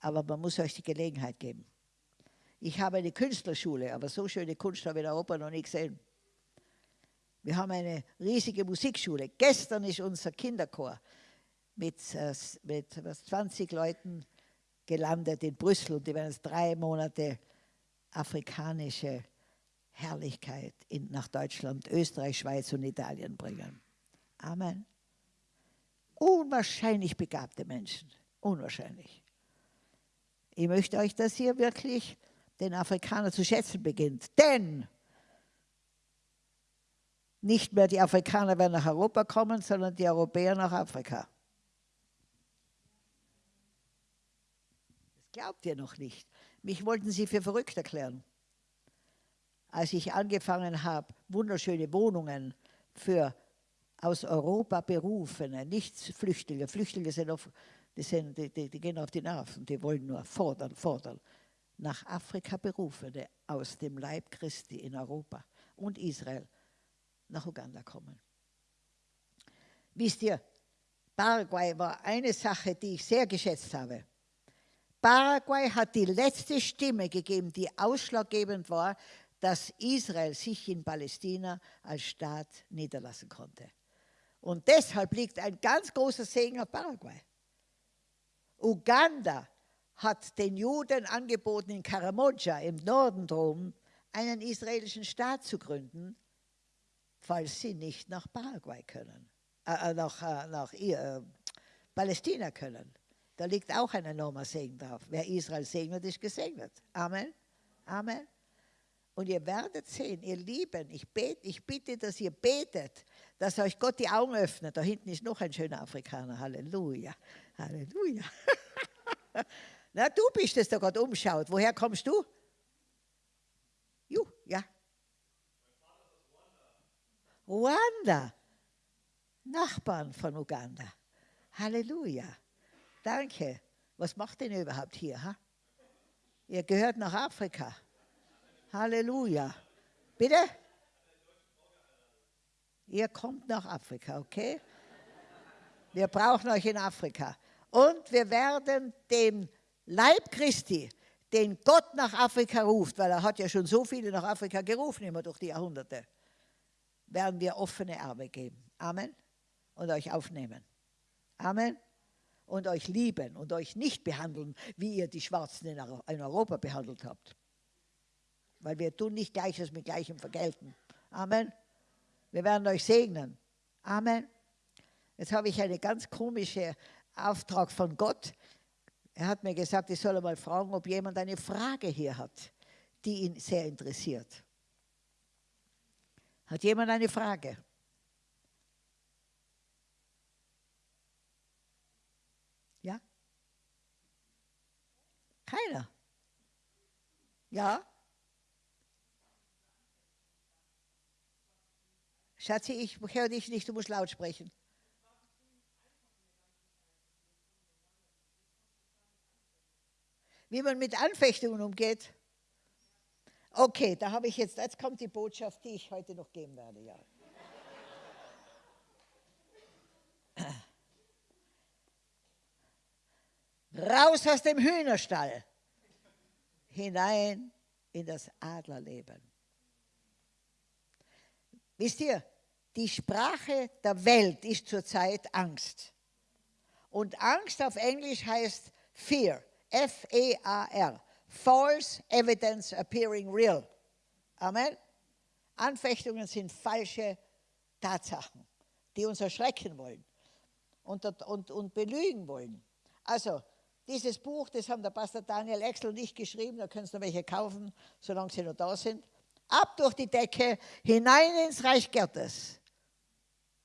aber man muss euch die Gelegenheit geben. Ich habe eine Künstlerschule, aber so schöne Kunst habe ich in Europa noch nie gesehen. Wir haben eine riesige Musikschule. Gestern ist unser Kinderchor mit, äh, mit 20 Leuten gelandet in Brüssel und die werden jetzt drei Monate afrikanische Herrlichkeit in, nach Deutschland, Österreich, Schweiz und Italien bringen. Amen. Unwahrscheinlich begabte Menschen. Unwahrscheinlich. Ich möchte euch, dass ihr wirklich den Afrikaner zu schätzen beginnt. Denn nicht mehr die Afrikaner werden nach Europa kommen, sondern die Europäer nach Afrika. Das glaubt ihr noch nicht. Mich wollten sie für verrückt erklären. Als ich angefangen habe, wunderschöne Wohnungen für aus Europa berufene, nicht Flüchtlinge. Flüchtlinge sind auf, die, sind, die, die, die gehen auf die Nerven, die wollen nur fordern, fordern. Nach Afrika berufene aus dem Leib Christi in Europa und Israel nach Uganda kommen. Wisst ihr, Paraguay war eine Sache, die ich sehr geschätzt habe. Paraguay hat die letzte Stimme gegeben, die ausschlaggebend war, dass Israel sich in Palästina als Staat niederlassen konnte. Und deshalb liegt ein ganz großer Segen auf Paraguay. Uganda hat den Juden angeboten, in Karamoja im Norden drum einen israelischen Staat zu gründen, falls sie nicht nach Paraguay können, äh, äh nach, äh, nach äh, Palästina können. Da liegt auch ein enormer Segen drauf. Wer Israel segnet, ist gesegnet. Amen. Amen. Und ihr werdet sehen, ihr Lieben, ich, bete, ich bitte, dass ihr betet, dass euch Gott die Augen öffnet. Da hinten ist noch ein schöner Afrikaner. Halleluja. Halleluja. Na, du bist es, der Gott umschaut. Woher kommst du? Juh, ja. Ruanda. Nachbarn von Uganda. Halleluja. Danke. Was macht denn ihr überhaupt hier? Ha? Ihr gehört nach Afrika. Halleluja. Bitte? Ihr kommt nach Afrika, okay? Wir brauchen euch in Afrika. Und wir werden dem Leib Christi, den Gott nach Afrika ruft, weil er hat ja schon so viele nach Afrika gerufen, immer durch die Jahrhunderte, werden wir offene Arme geben. Amen. Und euch aufnehmen. Amen. Und euch lieben und euch nicht behandeln, wie ihr die Schwarzen in Europa behandelt habt weil wir tun nicht Gleiches mit Gleichem vergelten. Amen. Wir werden euch segnen. Amen. Jetzt habe ich einen ganz komischen Auftrag von Gott. Er hat mir gesagt, ich soll mal fragen, ob jemand eine Frage hier hat, die ihn sehr interessiert. Hat jemand eine Frage? Ja? Keiner? Ja? Schatzi, ich höre dich nicht, du musst laut sprechen. Wie man mit Anfechtungen umgeht. Okay, da habe ich jetzt, jetzt kommt die Botschaft, die ich heute noch geben werde. Ja. Raus aus dem Hühnerstall, hinein in das Adlerleben. Wisst ihr, die Sprache der Welt ist zurzeit Angst. Und Angst auf Englisch heißt Fear, F-E-A-R, false evidence appearing real. Amen. Anfechtungen sind falsche Tatsachen, die uns erschrecken wollen und, und, und belügen wollen. Also, dieses Buch, das haben der Pastor Daniel Exel nicht geschrieben, da können Sie noch welche kaufen, solange sie noch da sind. Ab durch die Decke, hinein ins Reich Gottes.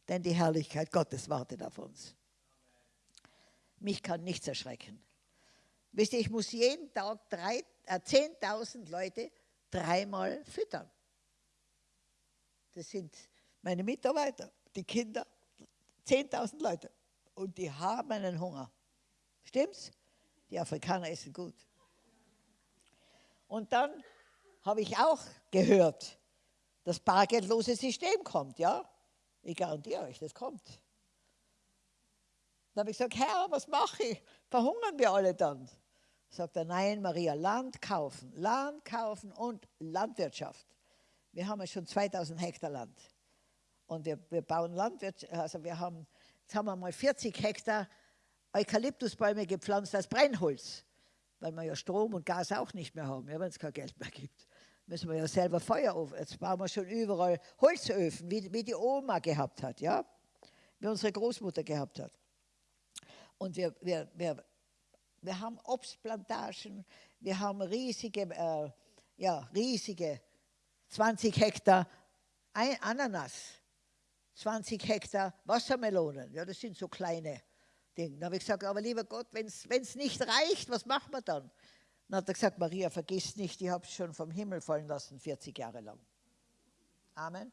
Denn die Herrlichkeit Gottes wartet auf uns. Mich kann nichts erschrecken. Wisst ihr, ich muss jeden Tag äh, 10.000 Leute dreimal füttern. Das sind meine Mitarbeiter, die Kinder, 10.000 Leute. Und die haben einen Hunger. Stimmt's? Die Afrikaner essen gut. Und dann habe ich auch gehört, das bargeldlose System kommt, ja? Ich garantiere euch, das kommt. Dann habe ich gesagt, Herr, was mache ich? Verhungern wir alle dann? Sagt er, nein, Maria, Land kaufen, Land kaufen und Landwirtschaft. Wir haben ja schon 2000 Hektar Land. Und wir, wir bauen Landwirtschaft, also wir haben, jetzt haben wir mal 40 Hektar Eukalyptusbäume gepflanzt als Brennholz, weil wir ja Strom und Gas auch nicht mehr haben, ja, wenn es kein Geld mehr gibt. Müssen wir ja selber Feuerofen, jetzt bauen wir schon überall Holzöfen, wie, wie die Oma gehabt hat, ja, wie unsere Großmutter gehabt hat. Und wir, wir, wir, wir haben Obstplantagen, wir haben riesige, äh, ja, riesige 20 Hektar Ananas, 20 Hektar Wassermelonen, ja, das sind so kleine Dinge. Da habe ich gesagt, aber lieber Gott, wenn es nicht reicht, was machen wir dann? Dann hat er gesagt, Maria, vergiss nicht, ich habe es schon vom Himmel fallen lassen, 40 Jahre lang. Amen.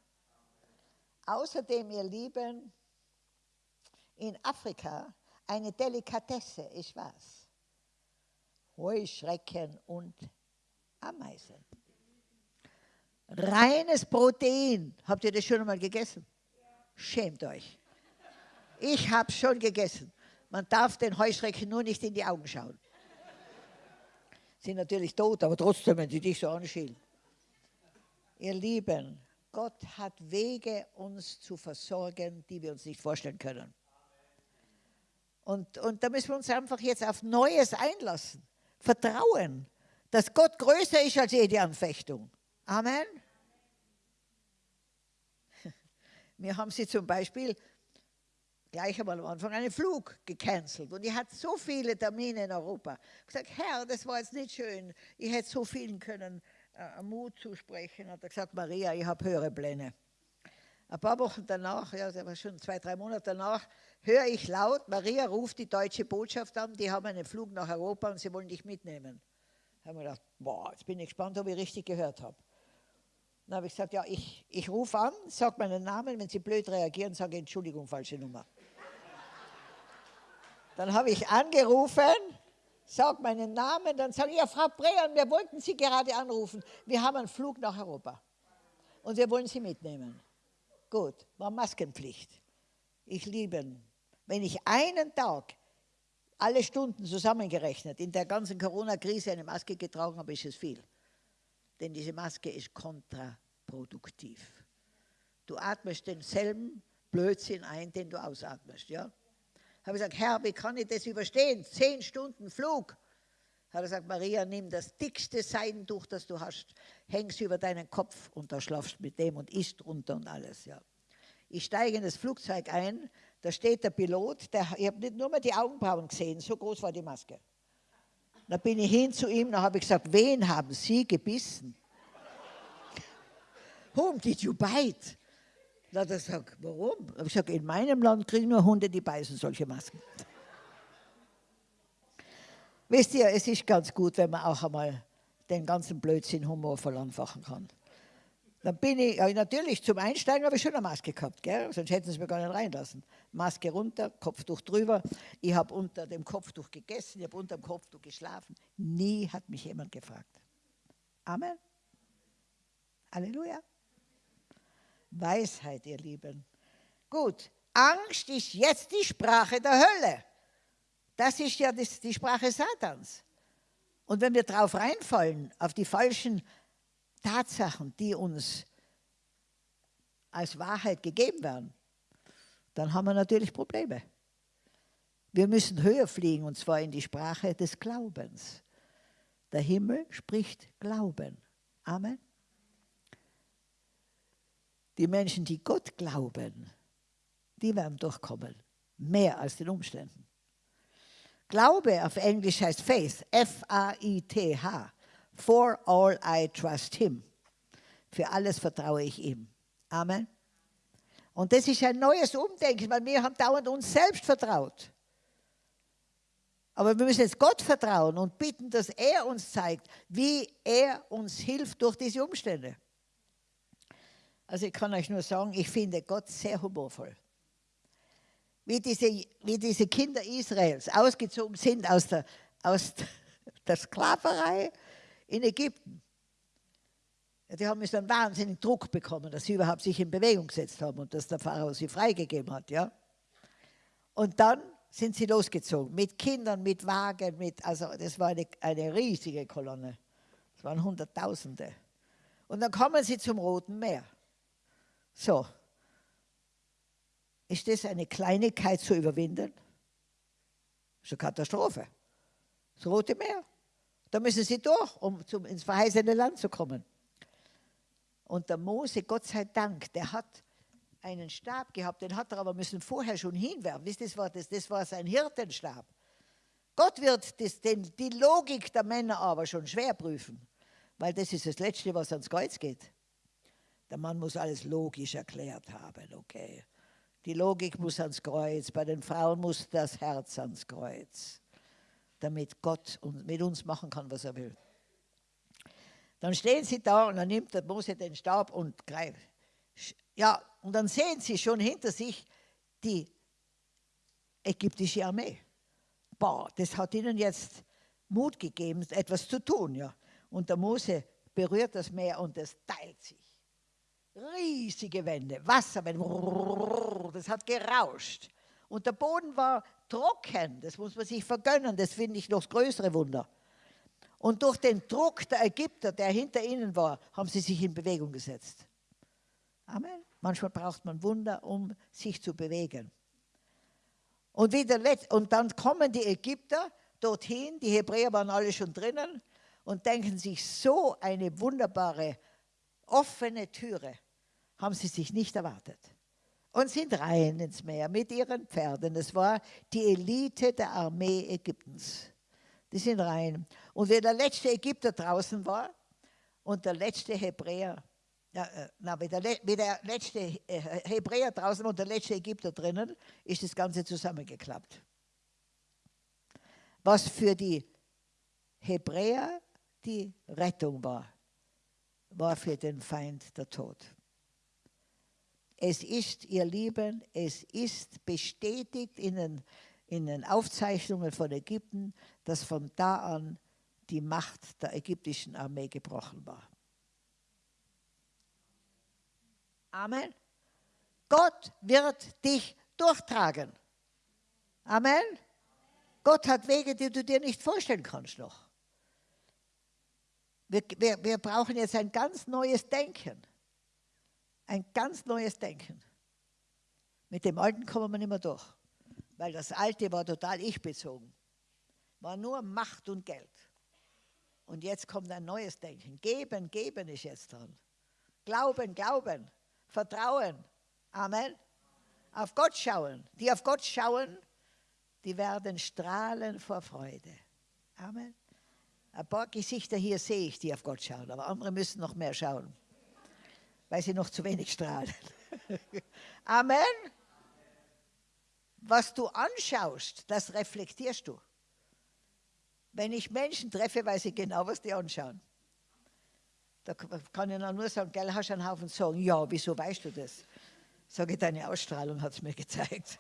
Außerdem, ihr Lieben, in Afrika eine Delikatesse ist was? Heuschrecken und Ameisen. Reines Protein. Habt ihr das schon einmal gegessen? Schämt euch. Ich habe schon gegessen. Man darf den Heuschrecken nur nicht in die Augen schauen. Sind natürlich tot, aber trotzdem, wenn sie dich so anschielen. Ihr Lieben, Gott hat Wege, uns zu versorgen, die wir uns nicht vorstellen können. Und, und da müssen wir uns einfach jetzt auf Neues einlassen. Vertrauen, dass Gott größer ist als jede Anfechtung. Amen. Wir haben sie zum Beispiel gleich einmal am Anfang einen Flug gecancelt. Und ich hatte so viele Termine in Europa. Ich habe gesagt, Herr, das war jetzt nicht schön. Ich hätte so vielen können äh, Mut zusprechen. Hat er gesagt, Maria, ich habe höhere Pläne. Ein paar Wochen danach, ja, das war schon zwei, drei Monate danach, höre ich laut, Maria ruft die deutsche Botschaft an, die haben einen Flug nach Europa und sie wollen dich mitnehmen. Da habe ich gedacht, boah, jetzt bin ich gespannt, ob ich richtig gehört habe. Dann habe ich gesagt, ja, ich, ich rufe an, sage meinen Namen, wenn Sie blöd reagieren, sage Entschuldigung, falsche Nummer. Dann habe ich angerufen, sage meinen Namen, dann sage ich, ja, Frau Brehan, wir wollten Sie gerade anrufen. Wir haben einen Flug nach Europa und wir wollen Sie mitnehmen. Gut, war Maskenpflicht. Ich liebe, wenn ich einen Tag, alle Stunden zusammengerechnet, in der ganzen Corona-Krise eine Maske getragen habe, ist es viel. Denn diese Maske ist kontraproduktiv. Du atmest denselben Blödsinn ein, den du ausatmest. Ja? Habe ich gesagt, Herr, wie kann ich das überstehen? Zehn Stunden Flug. Hat er gesagt, Maria, nimm das dickste Seidentuch, das du hast, hängst über deinen Kopf und da schlafst mit dem und isst runter und alles. Ja. Ich steige in das Flugzeug ein, da steht der Pilot, der, ich habe nicht nur mal die Augenbrauen gesehen, so groß war die Maske. Da bin ich hin zu ihm, da habe ich gesagt, wen haben Sie gebissen? Whom did you bite? Da hat er gesagt, warum? Ich gesagt, in meinem Land kriegen nur Hunde, die beißen solche Masken. Wisst ihr, es ist ganz gut, wenn man auch einmal den ganzen Blödsinn humorvoll anfachen kann. Dann bin ich, ja, natürlich, zum Einsteigen habe ich schon eine Maske gehabt, gell? sonst hätten sie mir gar nicht reinlassen. Maske runter, Kopftuch drüber. Ich habe unter dem Kopftuch gegessen, ich habe unter dem Kopftuch geschlafen. Nie hat mich jemand gefragt. Amen. Halleluja. Weisheit, ihr Lieben. Gut, Angst ist jetzt die Sprache der Hölle. Das ist ja die Sprache Satans. Und wenn wir drauf reinfallen, auf die falschen Tatsachen, die uns als Wahrheit gegeben werden, dann haben wir natürlich Probleme. Wir müssen höher fliegen, und zwar in die Sprache des Glaubens. Der Himmel spricht Glauben. Amen. Die Menschen, die Gott glauben, die werden durchkommen. Mehr als den Umständen. Glaube auf Englisch heißt Faith, F-A-I-T-H. For all I trust him. Für alles vertraue ich ihm. Amen. Und das ist ein neues Umdenken, weil wir haben dauernd uns selbst vertraut. Aber wir müssen jetzt Gott vertrauen und bitten, dass er uns zeigt, wie er uns hilft durch diese Umstände. Also ich kann euch nur sagen, ich finde Gott sehr humorvoll. Wie diese, wie diese Kinder Israels ausgezogen sind aus der, aus der Sklaverei in Ägypten. Die haben so einen wahnsinnigen Druck bekommen, dass sie überhaupt sich in Bewegung gesetzt haben und dass der Pharao sie freigegeben hat. Ja? Und dann sind sie losgezogen mit Kindern, mit Wagen, mit, also das war eine, eine riesige Kolonne. Es waren Hunderttausende. Und dann kommen sie zum Roten Meer. So, ist das eine Kleinigkeit zu überwinden? Das ist eine Katastrophe. Das Rote Meer. Da müssen sie durch, um zum, ins verheißene Land zu kommen. Und der Mose, Gott sei Dank, der hat einen Stab gehabt, den hat er aber müssen vorher schon hinwerfen. Wisst ihr, das war, das, das war sein Hirtenstab. Gott wird das, den, die Logik der Männer aber schon schwer prüfen, weil das ist das Letzte, was ans Kreuz geht. Der Mann muss alles logisch erklärt haben, okay. Die Logik muss ans Kreuz, bei den Frauen muss das Herz ans Kreuz, damit Gott mit uns machen kann, was er will. Dann stehen sie da und dann nimmt der Mose den Stab und greift. Ja, und dann sehen sie schon hinter sich die ägyptische Armee. Boah, das hat ihnen jetzt Mut gegeben, etwas zu tun. Ja. Und der Mose berührt das Meer und es teilt sich. Riesige Wände, Wasserwände, das hat gerauscht. Und der Boden war trocken, das muss man sich vergönnen, das finde ich noch das größere Wunder. Und durch den Druck der Ägypter, der hinter ihnen war, haben sie sich in Bewegung gesetzt. Amen. Manchmal braucht man Wunder, um sich zu bewegen. Und, wieder, und dann kommen die Ägypter dorthin, die Hebräer waren alle schon drinnen und denken sich, so eine wunderbare offene Türe haben sie sich nicht erwartet. Und sind rein ins Meer mit ihren Pferden. Es war die Elite der Armee Ägyptens die sind rein. Und wie der letzte Ägypter draußen war und der letzte Hebräer, ja, äh, na, wie, der, wie der letzte äh, Hebräer draußen und der letzte Ägypter drinnen, ist das Ganze zusammengeklappt. Was für die Hebräer die Rettung war, war für den Feind der Tod. Es ist, ihr Lieben, es ist bestätigt in den in den Aufzeichnungen von Ägypten, dass von da an die Macht der ägyptischen Armee gebrochen war. Amen. Gott wird dich durchtragen. Amen. Gott hat Wege, die du dir nicht vorstellen kannst noch. Wir, wir, wir brauchen jetzt ein ganz neues Denken. Ein ganz neues Denken. Mit dem Alten kommen wir nicht mehr durch weil das alte war total ich-bezogen. War nur Macht und Geld. Und jetzt kommt ein neues Denken. Geben, geben ist jetzt dran. Glauben, glauben. Vertrauen. Amen. Auf Gott schauen. Die auf Gott schauen, die werden strahlen vor Freude. Amen. Ein paar Gesichter hier sehe ich, die auf Gott schauen, aber andere müssen noch mehr schauen, weil sie noch zu wenig strahlen. Amen was du anschaust, das reflektierst du. Wenn ich Menschen treffe, weiß ich genau, was die anschauen. Da kann ich nur sagen, gell, hast du einen Haufen sagen, ja, wieso weißt du das? Sage ich, deine Ausstrahlung hat es mir gezeigt.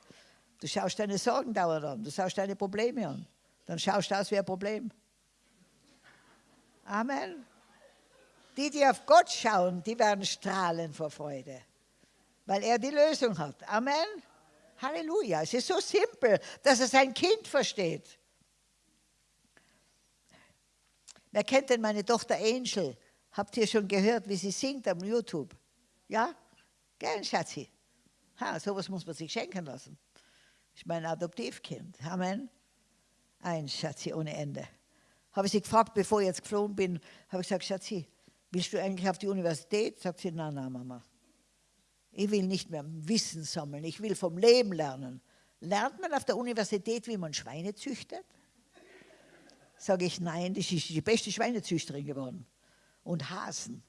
Du schaust deine Sorgen dauernd an, du schaust deine Probleme an. Dann schaust du aus wie ein Problem. Amen. Die, die auf Gott schauen, die werden strahlen vor Freude, weil er die Lösung hat. Amen. Halleluja. Es ist so simpel, dass es ein Kind versteht. Wer kennt denn meine Tochter Angel? Habt ihr schon gehört, wie sie singt am YouTube? Ja? Gell, Schatzi? Ha, sowas muss man sich schenken lassen. Ich mein Adoptivkind. Amen. Ein Schatzi ohne Ende. habe ich sie gefragt, bevor ich jetzt geflogen bin, habe ich gesagt, Schatzi, willst du eigentlich auf die Universität? Sagt sie, nein, nein, Mama. Ich will nicht mehr Wissen sammeln, ich will vom Leben lernen. Lernt man auf der Universität, wie man Schweine züchtet? Sage ich, nein, das ist die beste Schweinezüchterin geworden. Und Hasen.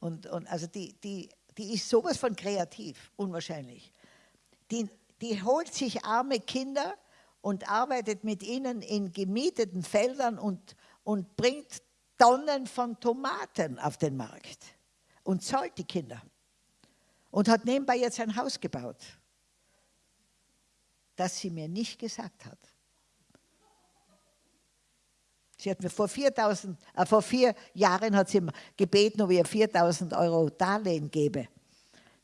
Und, und also die, die, die ist sowas von kreativ, unwahrscheinlich. Die, die holt sich arme Kinder und arbeitet mit ihnen in gemieteten Feldern und, und bringt Tonnen von Tomaten auf den Markt und zahlt die Kinder. Und hat nebenbei jetzt ein Haus gebaut, das sie mir nicht gesagt hat. Sie hat mir vor, 4000, äh, vor vier Jahren hat sie gebeten, ob ich ihr 4000 Euro Darlehen gebe.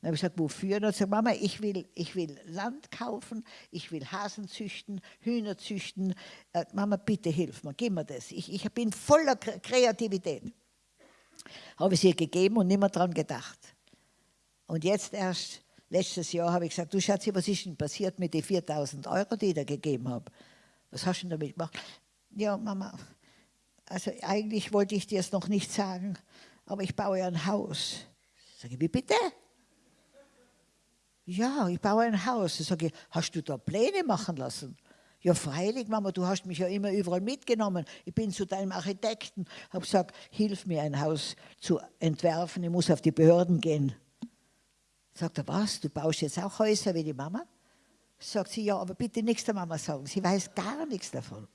Dann habe ich gesagt, wofür? Dann hat gesagt, Mama, ich will, ich will Land kaufen, ich will Hasen züchten, Hühner züchten. Äh, Mama, bitte hilf mir, gib mir das. Ich, ich bin voller Kreativität. Habe ich sie ihr gegeben und nicht mehr daran gedacht. Und jetzt erst, letztes Jahr, habe ich gesagt, du Schatzi, was ist denn passiert mit den 4000 Euro, die ich dir gegeben habe? Was hast du denn damit gemacht? Ja, Mama, also eigentlich wollte ich dir es noch nicht sagen, aber ich baue ein Haus. Sage ich, wie bitte? Ja, ich baue ein Haus. Ich sage, hast du da Pläne machen lassen? Ja, freilich, Mama, du hast mich ja immer überall mitgenommen. Ich bin zu deinem Architekten, habe gesagt, hilf mir ein Haus zu entwerfen, ich muss auf die Behörden gehen. Sagt er, was, du baust jetzt auch Häuser wie die Mama? Sagt sie, ja, aber bitte nichts der Mama sagen, sie weiß gar nichts davon.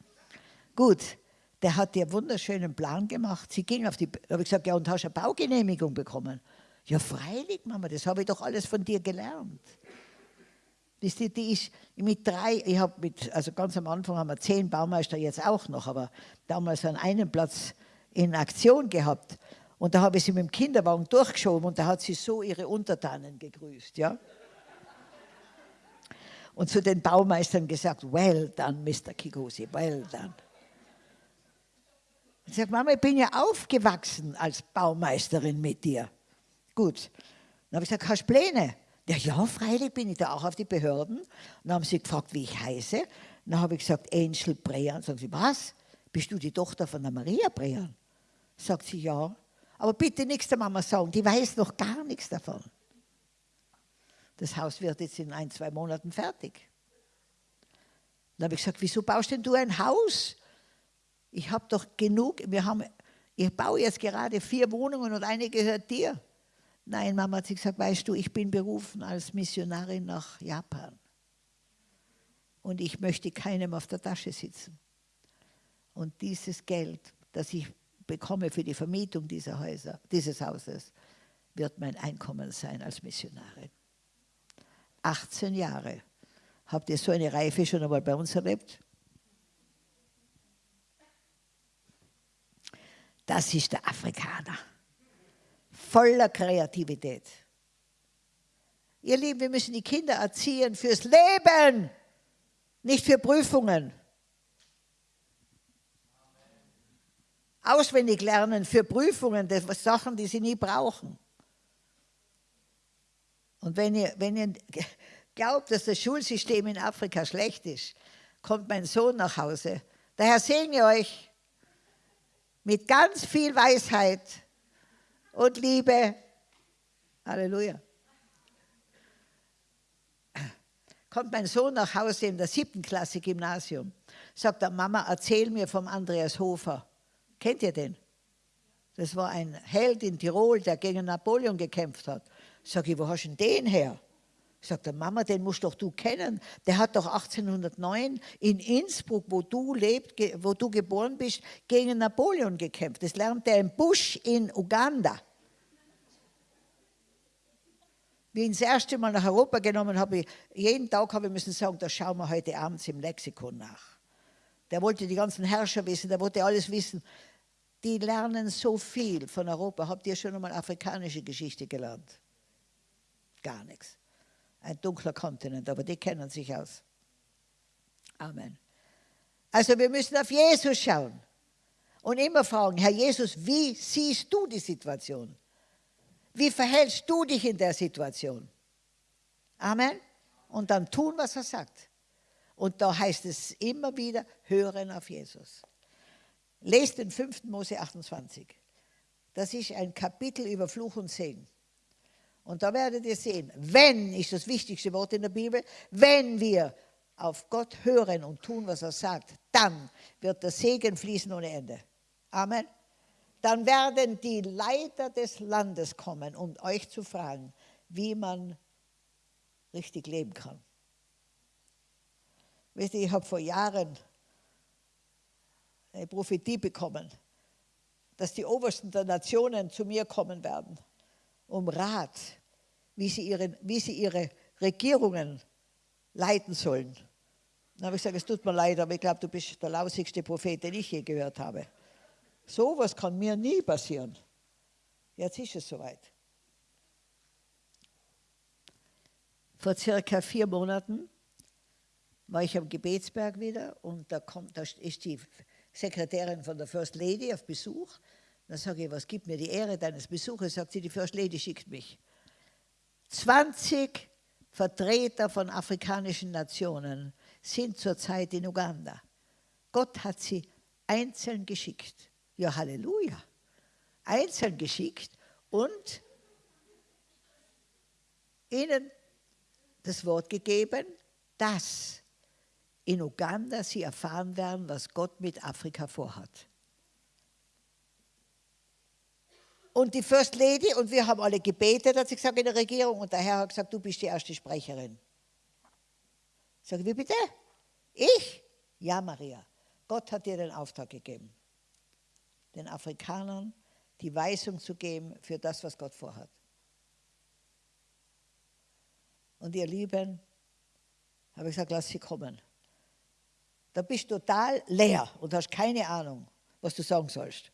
Gut, der hat dir einen wunderschönen Plan gemacht. Sie ging auf die, habe ich gesagt, ja, und hast eine Baugenehmigung bekommen? Ja, freilich, Mama, das habe ich doch alles von dir gelernt. Wisst ihr, die ist mit drei, ich habe mit, also ganz am Anfang haben wir zehn Baumeister, jetzt auch noch, aber damals an einem Platz in Aktion gehabt. Und da habe ich sie mit dem Kinderwagen durchgeschoben und da hat sie so ihre Untertanen gegrüßt, ja. Und zu den Baumeistern gesagt, well done, Mr. Kikusi, well done. Ich sage, Mama, ich bin ja aufgewachsen als Baumeisterin mit dir. Gut. Dann habe ich gesagt, hast du Pläne? Ja, ja, freilich bin ich da auch auf die Behörden. dann haben sie gefragt, wie ich heiße. Dann habe ich gesagt, Angel Brean. Sagen sie, was? Bist du die Tochter von der Maria Brean? Sagt sie, ja. Aber bitte nichts der Mama sagen, die weiß noch gar nichts davon. Das Haus wird jetzt in ein, zwei Monaten fertig. Dann habe ich gesagt, wieso baust denn du ein Haus? Ich habe doch genug, wir haben, ich baue jetzt gerade vier Wohnungen und eine gehört dir. Nein, Mama hat sie gesagt, weißt du, ich bin berufen als Missionarin nach Japan. Und ich möchte keinem auf der Tasche sitzen. Und dieses Geld, das ich bekomme für die Vermietung dieser Häuser, dieses Hauses, wird mein Einkommen sein als Missionarin. 18 Jahre. Habt ihr so eine Reife schon einmal bei uns erlebt? Das ist der Afrikaner voller Kreativität. Ihr Lieben, wir müssen die Kinder erziehen fürs Leben, nicht für Prüfungen. Auswendig lernen für Prüfungen, das Sachen, die sie nie brauchen. Und wenn ihr, wenn ihr glaubt, dass das Schulsystem in Afrika schlecht ist, kommt mein Sohn nach Hause. Daher segne euch mit ganz viel Weisheit und Liebe. Halleluja. Kommt mein Sohn nach Hause in der siebten Klasse Gymnasium, sagt er, Mama, erzähl mir vom Andreas Hofer. Kennt ihr den? Das war ein Held in Tirol, der gegen Napoleon gekämpft hat. Sag ich, wo hast du denn den her? Sagt er, Mama, den musst doch du kennen. Der hat doch 1809 in Innsbruck, wo du lebt, wo du geboren bist, gegen Napoleon gekämpft. Das lernt er im Busch in Uganda. Wie ich ihn das erste Mal nach Europa genommen habe, jeden Tag habe ich müssen sagen, das schauen wir heute abends im Lexikon nach. Der wollte die ganzen Herrscher wissen, der wollte alles wissen. Die lernen so viel von Europa. Habt ihr schon einmal afrikanische Geschichte gelernt? Gar nichts ein dunkler Kontinent, aber die kennen sich aus. Amen. Also wir müssen auf Jesus schauen und immer fragen, Herr Jesus, wie siehst du die Situation? Wie verhältst du dich in der Situation? Amen. Und dann tun, was er sagt. Und da heißt es immer wieder, hören auf Jesus. Lest den 5. Mose 28. Das ist ein Kapitel über Fluch und Segen. Und da werdet ihr sehen, wenn, ist das wichtigste Wort in der Bibel, wenn wir auf Gott hören und tun, was er sagt, dann wird der Segen fließen ohne Ende. Amen. Dann werden die Leiter des Landes kommen, um euch zu fragen, wie man richtig leben kann. Wisst ihr, ich habe vor Jahren eine Prophetie bekommen, dass die Obersten der Nationen zu mir kommen werden, um Rat, wie sie ihre, wie sie ihre Regierungen leiten sollen. Dann habe ich gesagt, es tut mir leid, aber ich glaube, du bist der lausigste Prophet, den ich je gehört habe. So etwas kann mir nie passieren. Jetzt ist es soweit. Vor circa vier Monaten war ich am Gebetsberg wieder und da, kommt, da ist die Sekretärin von der First Lady auf Besuch. Dann sage ich, was gibt mir die Ehre deines Besuches? Sagt sie, die First Lady schickt mich. 20 Vertreter von afrikanischen Nationen sind zurzeit in Uganda. Gott hat sie einzeln geschickt. Ja, Halleluja. Einzeln geschickt und ihnen das Wort gegeben, dass in Uganda sie erfahren werden, was Gott mit Afrika vorhat. Und die First Lady, und wir haben alle gebetet, hat sie gesagt, in der Regierung, und der Herr hat gesagt, du bist die erste Sprecherin. Ich sage, wie bitte? Ich? Ja, Maria. Gott hat dir den Auftrag gegeben, den Afrikanern die Weisung zu geben für das, was Gott vorhat. Und ihr Lieben, habe ich gesagt, lass sie kommen. Da bist du total leer und hast keine Ahnung, was du sagen sollst.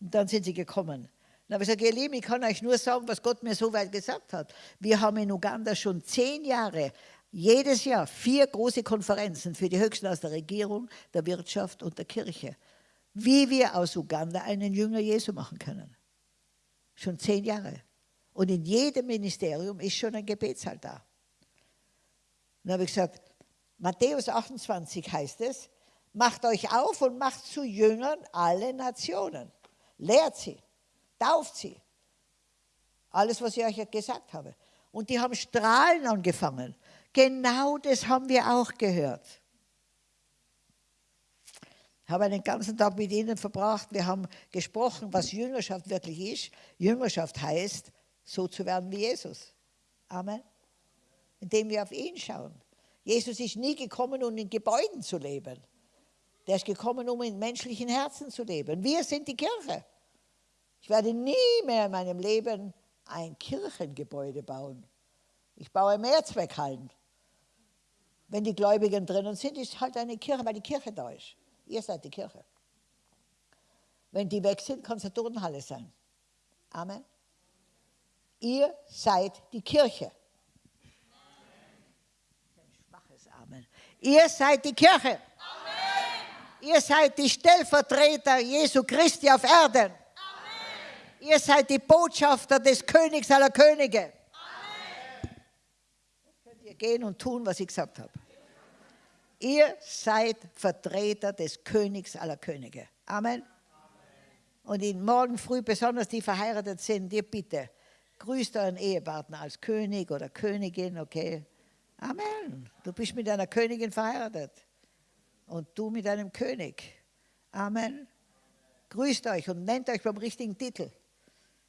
Und dann sind sie gekommen. Dann habe ich gesagt, ihr Lieben, ich kann euch nur sagen, was Gott mir so weit gesagt hat. Wir haben in Uganda schon zehn Jahre, jedes Jahr vier große Konferenzen für die Höchsten aus der Regierung, der Wirtschaft und der Kirche. Wie wir aus Uganda einen Jünger Jesu machen können. Schon zehn Jahre. Und in jedem Ministerium ist schon ein Gebetssaal da. Dann habe ich gesagt, Matthäus 28 heißt es, macht euch auf und macht zu Jüngern alle Nationen. Lehrt sie, tauft sie. Alles, was ich euch gesagt habe. Und die haben Strahlen angefangen. Genau das haben wir auch gehört. Ich habe einen ganzen Tag mit ihnen verbracht. Wir haben gesprochen, was Jüngerschaft wirklich ist. Jüngerschaft heißt, so zu werden wie Jesus. Amen. Indem wir auf ihn schauen. Jesus ist nie gekommen, um in Gebäuden zu leben. Der ist gekommen, um in menschlichen Herzen zu leben. Wir sind die Kirche. Ich werde nie mehr in meinem Leben ein Kirchengebäude bauen. Ich baue Mehrzweckhallen. Wenn die Gläubigen drinnen sind, ist halt eine Kirche, weil die Kirche da ist. Ihr seid die Kirche. Wenn die weg sind, kann es eine Turnhalle sein. Amen. Ihr seid die Kirche. Amen. Ihr seid die Kirche. Amen. Ihr seid die Stellvertreter Jesu Christi auf Erden. Ihr seid die Botschafter des Königs aller Könige. Amen. Könnt ihr gehen und tun, was ich gesagt habe. Ihr seid Vertreter des Königs aller Könige. Amen. Und in morgen früh, besonders die verheiratet sind, ihr bitte, grüßt euren Ehepartner als König oder Königin, okay? Amen. Du bist mit einer Königin verheiratet und du mit einem König. Amen. Grüßt euch und nennt euch beim richtigen Titel.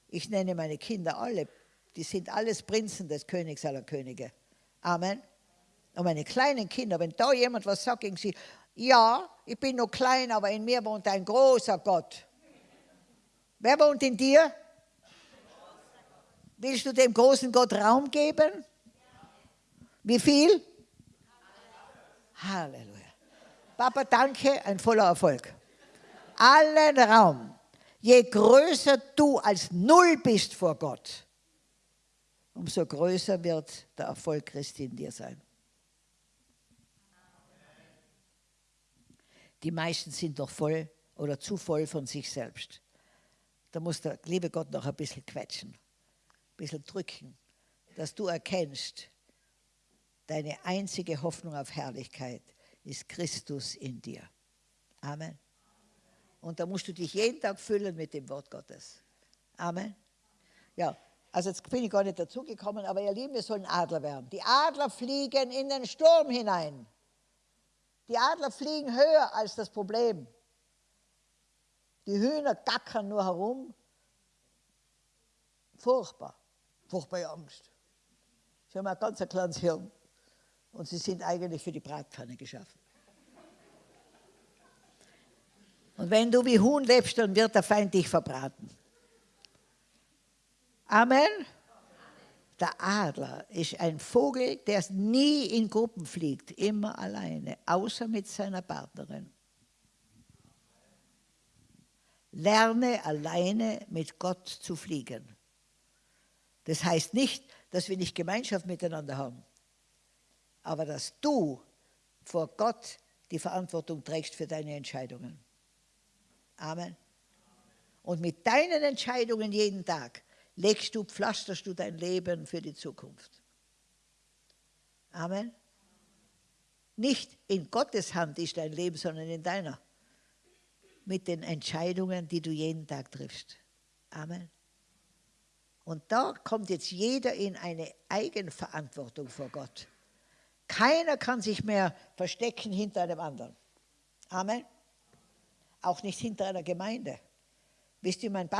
Ich nenne meine Kinder alle, die sind alles Prinzen des Königs aller Könige. Amen. Und meine kleinen Kinder, wenn da jemand was sagt gegen sie, ja, ich bin noch klein, aber in mir wohnt ein großer Gott. Wer wohnt in dir? Willst du dem großen Gott Raum geben? Wie viel? Halleluja. Papa, danke, ein voller Erfolg. Allen Raum. Je größer du als Null bist vor Gott, umso größer wird der Erfolg Christi in dir sein. Die meisten sind doch voll oder zu voll von sich selbst. Da muss der liebe Gott noch ein bisschen quetschen, ein bisschen drücken, dass du erkennst, Deine einzige Hoffnung auf Herrlichkeit ist Christus in dir. Amen. Und da musst du dich jeden Tag füllen mit dem Wort Gottes. Amen. Ja, also jetzt bin ich gar nicht dazugekommen, aber ihr Lieben, wir sollen Adler werden. Die Adler fliegen in den Sturm hinein. Die Adler fliegen höher als das Problem. Die Hühner gackern nur herum. Furchtbar, furchtbare Angst. Sie haben ein ganz kleines Hirn und sie sind eigentlich für die Bratpfanne geschaffen. Und wenn du wie Huhn lebst, dann wird der Feind dich verbraten. Amen. Der Adler ist ein Vogel, der nie in Gruppen fliegt, immer alleine, außer mit seiner Partnerin. Lerne alleine mit Gott zu fliegen. Das heißt nicht, dass wir nicht Gemeinschaft miteinander haben, aber dass du vor Gott die Verantwortung trägst für deine Entscheidungen. Amen. Und mit deinen Entscheidungen jeden Tag legst du, pflasterst du dein Leben für die Zukunft. Amen. Nicht in Gottes Hand ist dein Leben, sondern in deiner. Mit den Entscheidungen, die du jeden Tag triffst. Amen. Und da kommt jetzt jeder in eine Eigenverantwortung vor Gott. Keiner kann sich mehr verstecken hinter einem anderen. Amen. Auch nicht hinter einer Gemeinde. Wisst ihr, mein Papa